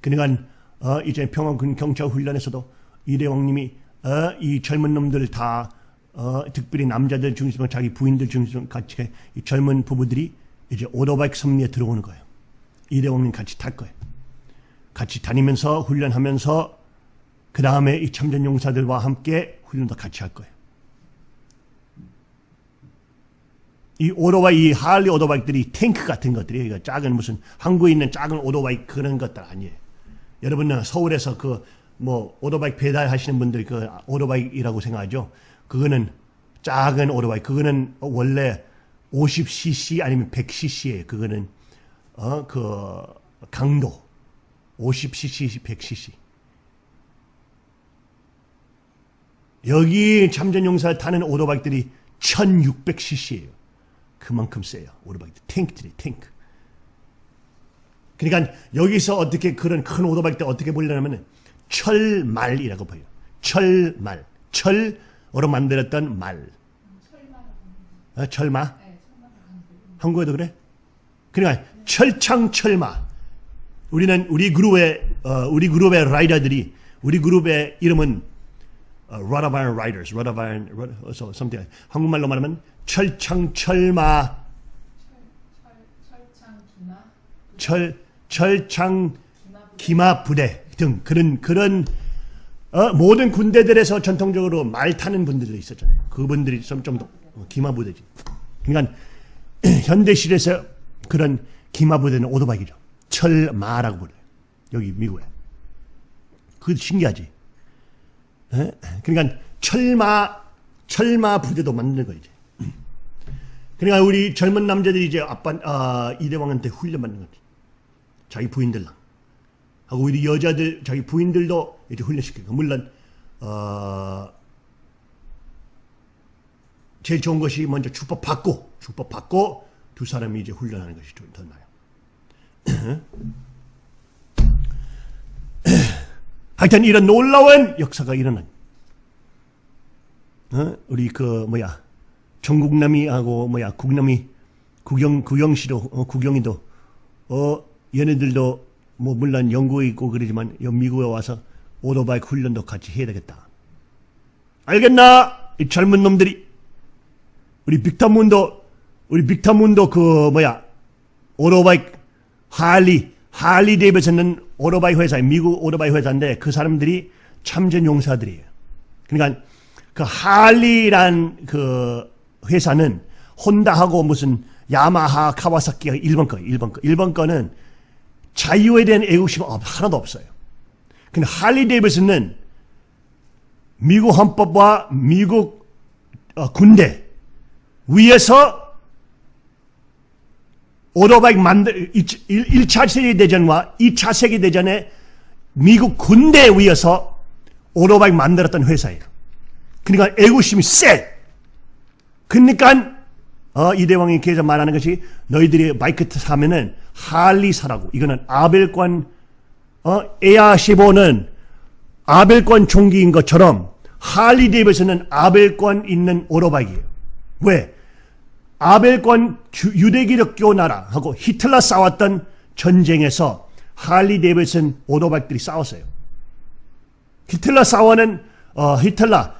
그러니까 어, 이제 평화군 경찰 훈련에서도 이대왕님이 어, 이 젊은 놈들 다 어, 특별히 남자들 중심으로 자기 부인들 중심으로 같이 이 젊은 부부들이 이제 오토바이 섭리에 들어오는 거예요. 이대왕님 같이 탈 거예요. 같이 다니면서 훈련하면서 그 다음에 이 참전 용사들과 함께 훈련도 같이 할 거예요. 이 오토바이, 이 할리 오토바이들이 탱크 같은 것들이 이거 작은 무슨 한국에 있는 작은 오토바이 그런 것들 아니에요. 여러분은 서울에서 그 뭐 오토바이 배달하시는 분들 그 오토바이라고 생각하죠. 그거는 작은 오토바이. 그거는 원래 50cc 아니면 100cc예요. 그거는 어그 강도 50cc, 100cc. 여기 참전용사 타는 오토바이들이 1600cc예요. 그만큼 세요. 오토바이들. 탱크들이 탱크. 그러니까 여기서 어떻게 그런 큰 오토바이 때 어떻게 보려면 철말이라고 보여요. 철말. 철으로 만들었던 말. 어, 철마? 한국에도 그래? 그러니까 철창 철마. 우리는 우리 그룹의 어, 우리 그룹의 라이더들이 우리 그룹의 이름은 어, Rod of Iron Riders, Rod of Iron, Rod, 어, so, something. 한국말로 말하면 철창 철마, 철, 철창 기마 부대 등 그런 그런 어, 모든 군대들에서 전통적으로 말 타는 분들도 있었잖아요. 그분들이 좀더 기마 부대지. 그러니까 현대실에서 그런 기마 부대는 오토바이죠. 철마라고 불러요. 여기 미국에. 그 신기하지. 에? 그러니까 철마 철마 부대도 만드는 거지. 그러니까 우리 젊은 남자들이 이제 아빠 아, 이대왕한테 훈련 받는 거지. 자기 부인들랑 하고 우리 여자들 자기 부인들도 이제 훈련시키고 물론 어, 제일 좋은 것이 먼저 축복 받고 축복 받고 두 사람이 이제 훈련하는 것이 좀 더 나아요. 하여튼 이런 놀라운 역사가 일어난 어? 우리 그 뭐야 전국남이하고 뭐야 국남이 구경 구경시도 어, 구경이도 어 얘네들도 뭐 물론 영국에 있고 그러지만 여 미국에 와서 오토바이 훈련도 같이 해야 되겠다. 알겠나? 이 젊은 놈들이 우리 빅터 문도 우리 빅터 문도 그 뭐야 오토바이 할리 할리 데이비슨은 오토바이 회사 미국 오토바이 회사인데 그 사람들이 참전 용사들이에요. 그러니까 그 할리란 그 회사는 혼다하고 무슨 야마하 카와사키가 1번 거 1번 거 1번 거는 자유에 대한 애국심 하나도 없어요. 근데 할리 데이비슨은 미국 헌법과 미국 어, 군대 위에서 오토바이 만들 1 차 세계대전과 2차 세계대전에 미국 군대 위에서 오토바이 만들었던 회사예요. 그러니까 애국심이 세. 그러니까 어, 이대왕이 계속 말하는 것이 너희들이 바이크 사면은 할리 사라고. 이거는 아벨권 어, 에아15는 아벨권 총기인 것처럼 할리 데이비스는 아벨권 있는 오토바이예요. 왜? 아벨권 유대기독교 나라하고 히틀러 싸웠던 전쟁에서 할리 데이비슨 오토바이들이 싸웠어요. 히틀러 싸워는 어, 히틀러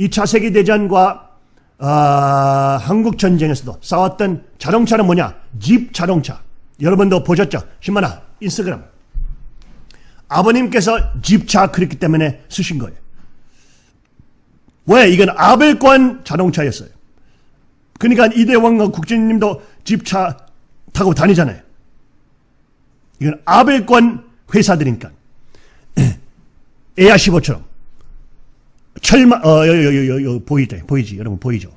2차 세계대전과 어, 한국 전쟁에서도 싸웠던 자동차는 뭐냐? 집 자동차. 여러분도 보셨죠? 신만아 인스타그램. 아버님께서 집차 그랬기 때문에 쓰신 거예요. 왜? 이건 아벨권 자동차였어요. 그러니까 이대왕과 국진님도 집차 타고 다니잖아요. 이건 아벨권 회사들이니까. 에아15처럼. 철마, 어, 여, 여, 여, 여, 여, 보이죠? 보이지? 여러분 보이죠?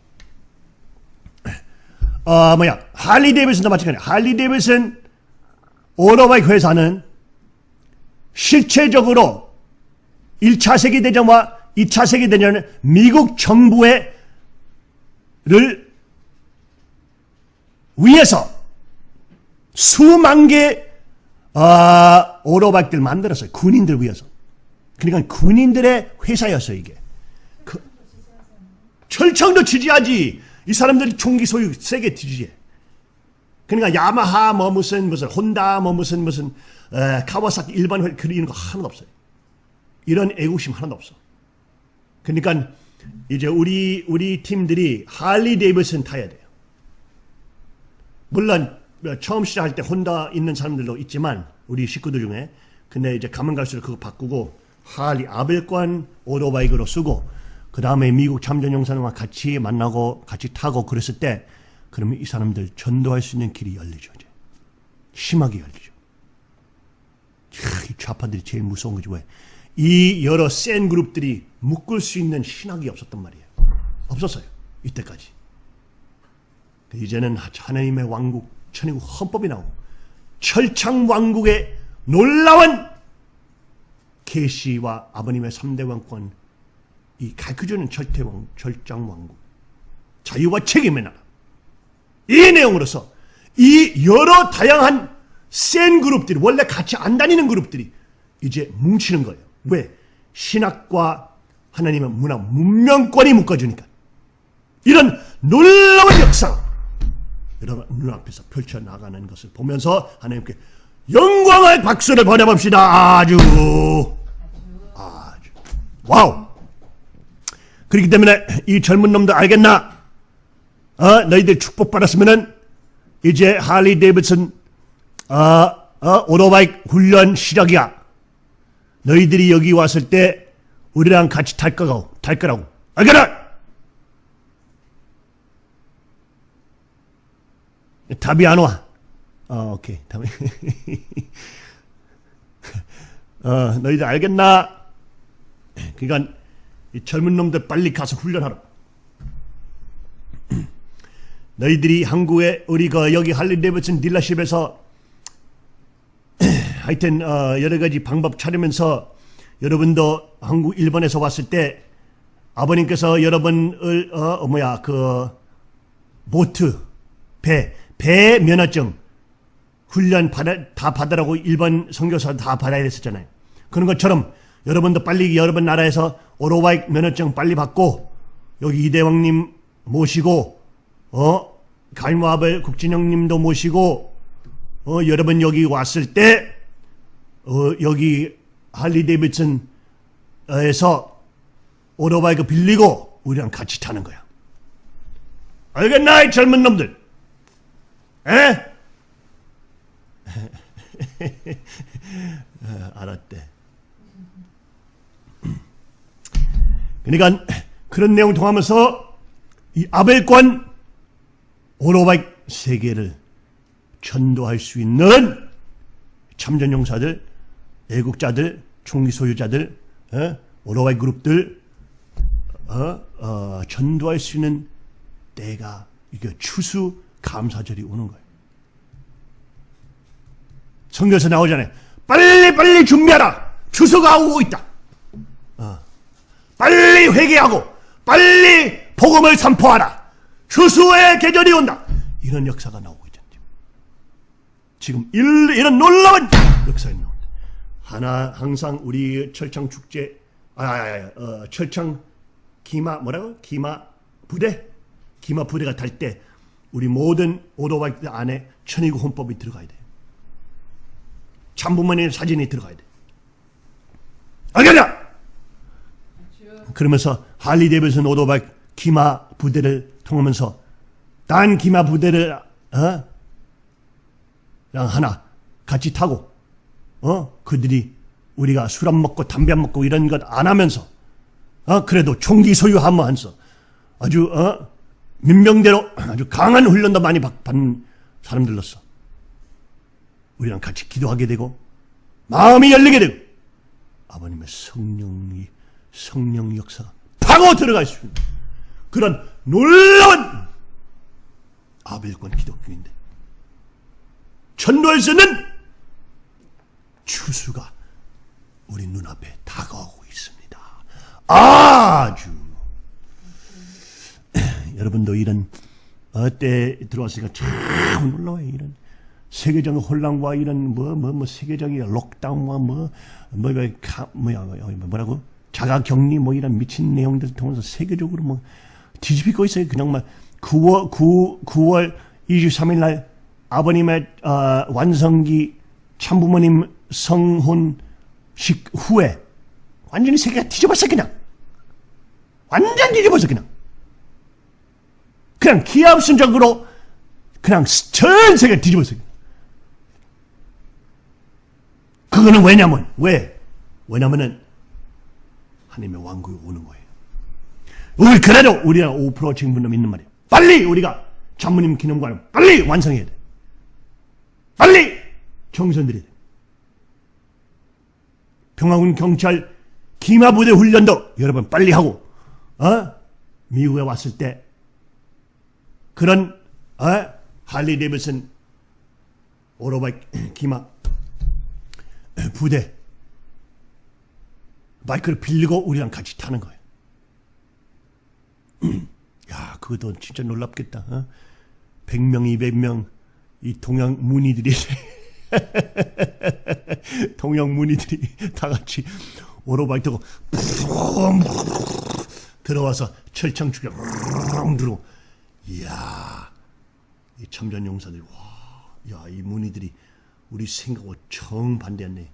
어, 뭐야. 할리 데이비슨도 마찬가지야. 할리 데이비슨 오토바이 회사는 실체적으로 1차 세계대전과 2차 세계대전은 미국 정부의 를 위해서 수만 개 어, 오토바이들 만들었어요. 군인들 위해서. 그러니까 군인들의 회사였어요, 이게. 그, 철청도 지지하지. 이 사람들이 총기 소유 세게 지지해. 그러니까 야마하 뭐 무슨 무슨 혼다 뭐 무슨 무슨 에, 카와사키 일반 회 그리는 거 하나도 없어요. 이런 애국심 하나도 없어. 그러니까 이제 우리 우리 팀들이 할리 데이비슨 타야 돼요. 물론 처음 시작할 때 혼다 있는 사람들도 있지만 우리 식구들 중에 근데 이제 가면 갈수록 그거 바꾸고 할리 아벨권 오토바이크로 쓰고 그 다음에 미국 참전 용사들과 같이 만나고 같이 타고 그랬을 때 그러면 이 사람들 전도할 수 있는 길이 열리죠. 이제. 심하게 열리죠. 이 좌파들이 제일 무서운 거지 왜? 이 여러 센 그룹들이 묶을 수 있는 신학이 없었단 말이에요. 없었어요. 이때까지. 이제는 하나님의 왕국, 천국 헌법이 나오고 철창 왕국의 놀라운 계시와 아버님의 3대 왕권 이 가르쳐주는 절대왕, 절장 왕국 자유와 책임의 나라 이 내용으로서 이 여러 다양한 센 그룹들이 원래 같이 안 다니는 그룹들이 이제 뭉치는 거예요. 왜? 신학과 하나님의 문화, 문명권이 묶어주니까. 이런 놀라운 역사 여러분 눈앞에서 펼쳐나가는 것을 보면서 하나님께 영광의 박수를 보내봅시다. 아주 아주 wow 그렇기 때문에 이 젊은 놈들 알겠나? 어, 너희들 축복받았으면은 이제 할리 데이비슨 어, 어, 오토바이 훈련 시작이야. 너희들이 여기 왔을 때 우리랑 같이 탈 거라고, 탈 거라고. 알겠나? 답이 안 와. 어, 오케이. 답이. 어, 너희들 알겠나? 그러니까 이 젊은 놈들 빨리 가서 훈련하라. 너희들이 한국에 우리 가 여기 할리 데이비슨 딜러십에서 하여튼 어, 여러 가지 방법 찾으면서 여러분도 한국 일본에서 왔을 때 아버님께서 여러분을 어, 어, 뭐야 그 보트 배 배 면허증 훈련 받아, 다 받으라고 일반 선교사 다 받아야 됐었잖아요. 그런 것처럼 여러분도 빨리 여러분 나라에서 오토바이 면허증 빨리 받고 여기 이대왕님 모시고 어 갈무아벨 국진영님도 모시고 어 여러분 여기 왔을 때 어, 여기 할리 데이비슨에서 오토바이 그 빌리고 우리랑 같이 타는 거야. 알겠나 이 젊은 놈들? 에? 어, 알았대. 그러니까 그런 내용 통하면서 이 아벨권 오토바이 세계를 전도할 수 있는 참전용사들, 애국자들, 총기 소유자들, 어? 오토바이 그룹들 어? 어, 전도할 수 있는 때가 이게 추수 감사절이 오는 거예요. 성경에서 나오잖아요. 빨리 빨리 준비하라. 추수가 오고 있다. 어. 빨리 회개하고 빨리 복음을 선포하라. 추수의 계절이 온다. 이런 역사가 나오고 있잖아요. 지금 일, 이런 놀라운 역사가 나온다. 하나 항상 우리 철창 축제 아, 아, 아 어, 철창 기마 뭐라고 기마 부대 기마 부대가 탈때 우리 모든 오토바이 안에 천이구 헌법이 들어가야 돼. 참부모님 사진이 들어가야 돼. 알겠냐? 그러면서 할리 데이비슨 오토바이 기마 부대를 통하면서 단 기마 부대를 어? 하나 같이 타고 어 그들이 우리가 술 안 먹고 담배 안 먹고 이런 것 안 하면서 어 그래도 총기 소유하면서 아주 어 민병대로 아주 강한 훈련도 많이 받, 받는 사람들로서 우리랑 같이 기도하게 되고 마음이 열리게 되고 아버님의 성령이 성령 역사가 파고 들어갈 수 있는 그런 놀라운 아벨권 기독교인데 있는 추수가 우리 눈앞에 다가오고 있습니다. 아주 여러분도 이런 어때 들어왔으니까 참 놀라워요. 이런 세계적인 혼란과 이런 뭐 뭐뭐 세계적인 록다운과 뭐뭐 뭐, 뭐, 뭐야 뭐라고 자가격리 뭐 이런 미친 내용들 통해서 세계적으로 뭐 뒤집히고 있어요. 그냥 막 9월 9, 9월 23일 날 아버님의 어, 완성기 참부모님 성혼식 후에 완전히 세계가 뒤집었어 그냥 완전 뒤집었어 그냥 그냥 기합순적으로 그냥 전 세계 뒤집었어 그거는 왜냐면 왜 왜냐면은 하나님의 왕국이 오는 거예요. 우리 그래도 우리가 5% 증분놈 있는 말이에요. 빨리 우리가 장모님 기념관을 빨리 완성해야 돼. 빨리 정선드려야 돼. 평화군 경찰 기마부대 훈련도 여러분 빨리 하고 어? 미국에 왔을 때 그런 어? 할리 데이비슨 오토바이 기마 부대 마이크를 빌리고 우리랑 같이 타는 거예요. 야, 그것도 진짜 놀랍겠다. 어? 100명, 200명 이 동양 문의들이 동양 문의들이 다 같이 오토바이 타고 들어와서 철창 축에 들어. 이야, 이 참전 용사들이 와, 야, 이 문의들이 우리 생각하고 정반대였네.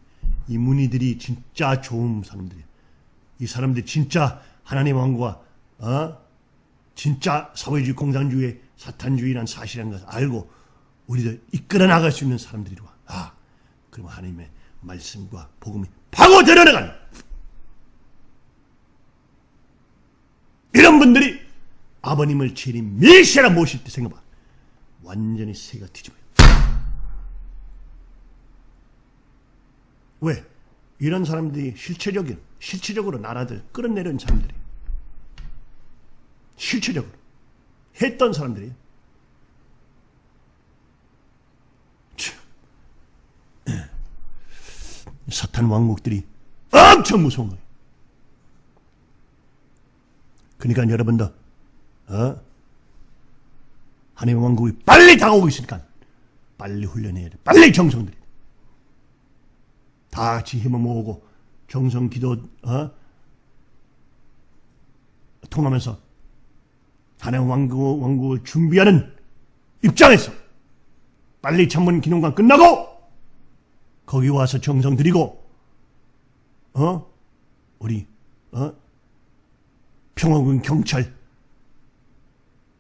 이 문의들이 진짜 좋은 사람들이야. 이 사람들이 진짜 하나님 왕과 어? 진짜 사회주의 공산주의 사탄주의란 사실이라는 것을 알고 우리들 이끌어 나갈 수 있는 사람들이 와. 아, 그럼 하나님의 말씀과 복음이 파고 들어 나가는 이런 분들이 아버님을 재림 메시아라 모실 때 생각해봐. 완전히 세가 뒤집어요. 왜? 이런 사람들이 실체적인, 실체적으로 나라들 끌어내린 사람들이 실체적으로 했던 사람들이 사탄 왕국들이 엄청 무서운 거예요. 그러니까 여러분들 어? 하나님 왕국이 빨리 다가오고 있으니까 빨리 훈련해야 돼. 빨리 정성 들여. 다 같이 힘을 모으고 정성 기도 어? 통하면서 하나님 왕국, 왕국을 준비하는 입장에서 빨리 천문 기념관 끝나고 거기 와서 정성 들이고 어 우리 어 평화군 경찰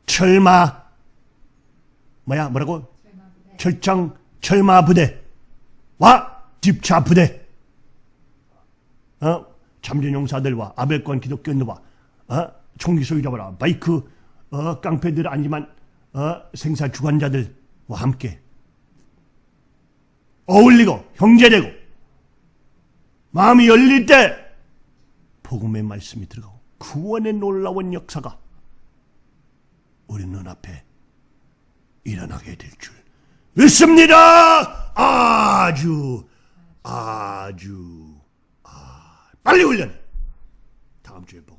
철마 뭐야 뭐라고? 철장 철마 부대와 집차 부대. 어? 참전용사들과 아벨권 기독교인들과 어? 총기 소유자와 바이크 어? 깡패들 아니지만 어? 생사 주관자들과 함께. 어울리고 형제되고 마음이 열릴 때 복음의 말씀이 들어가고 구원의 놀라운 역사가 우리 눈앞에 일어나게 될 줄 믿습니다. 아주 아주 아 빨리 훈련. 다음 주에 보고.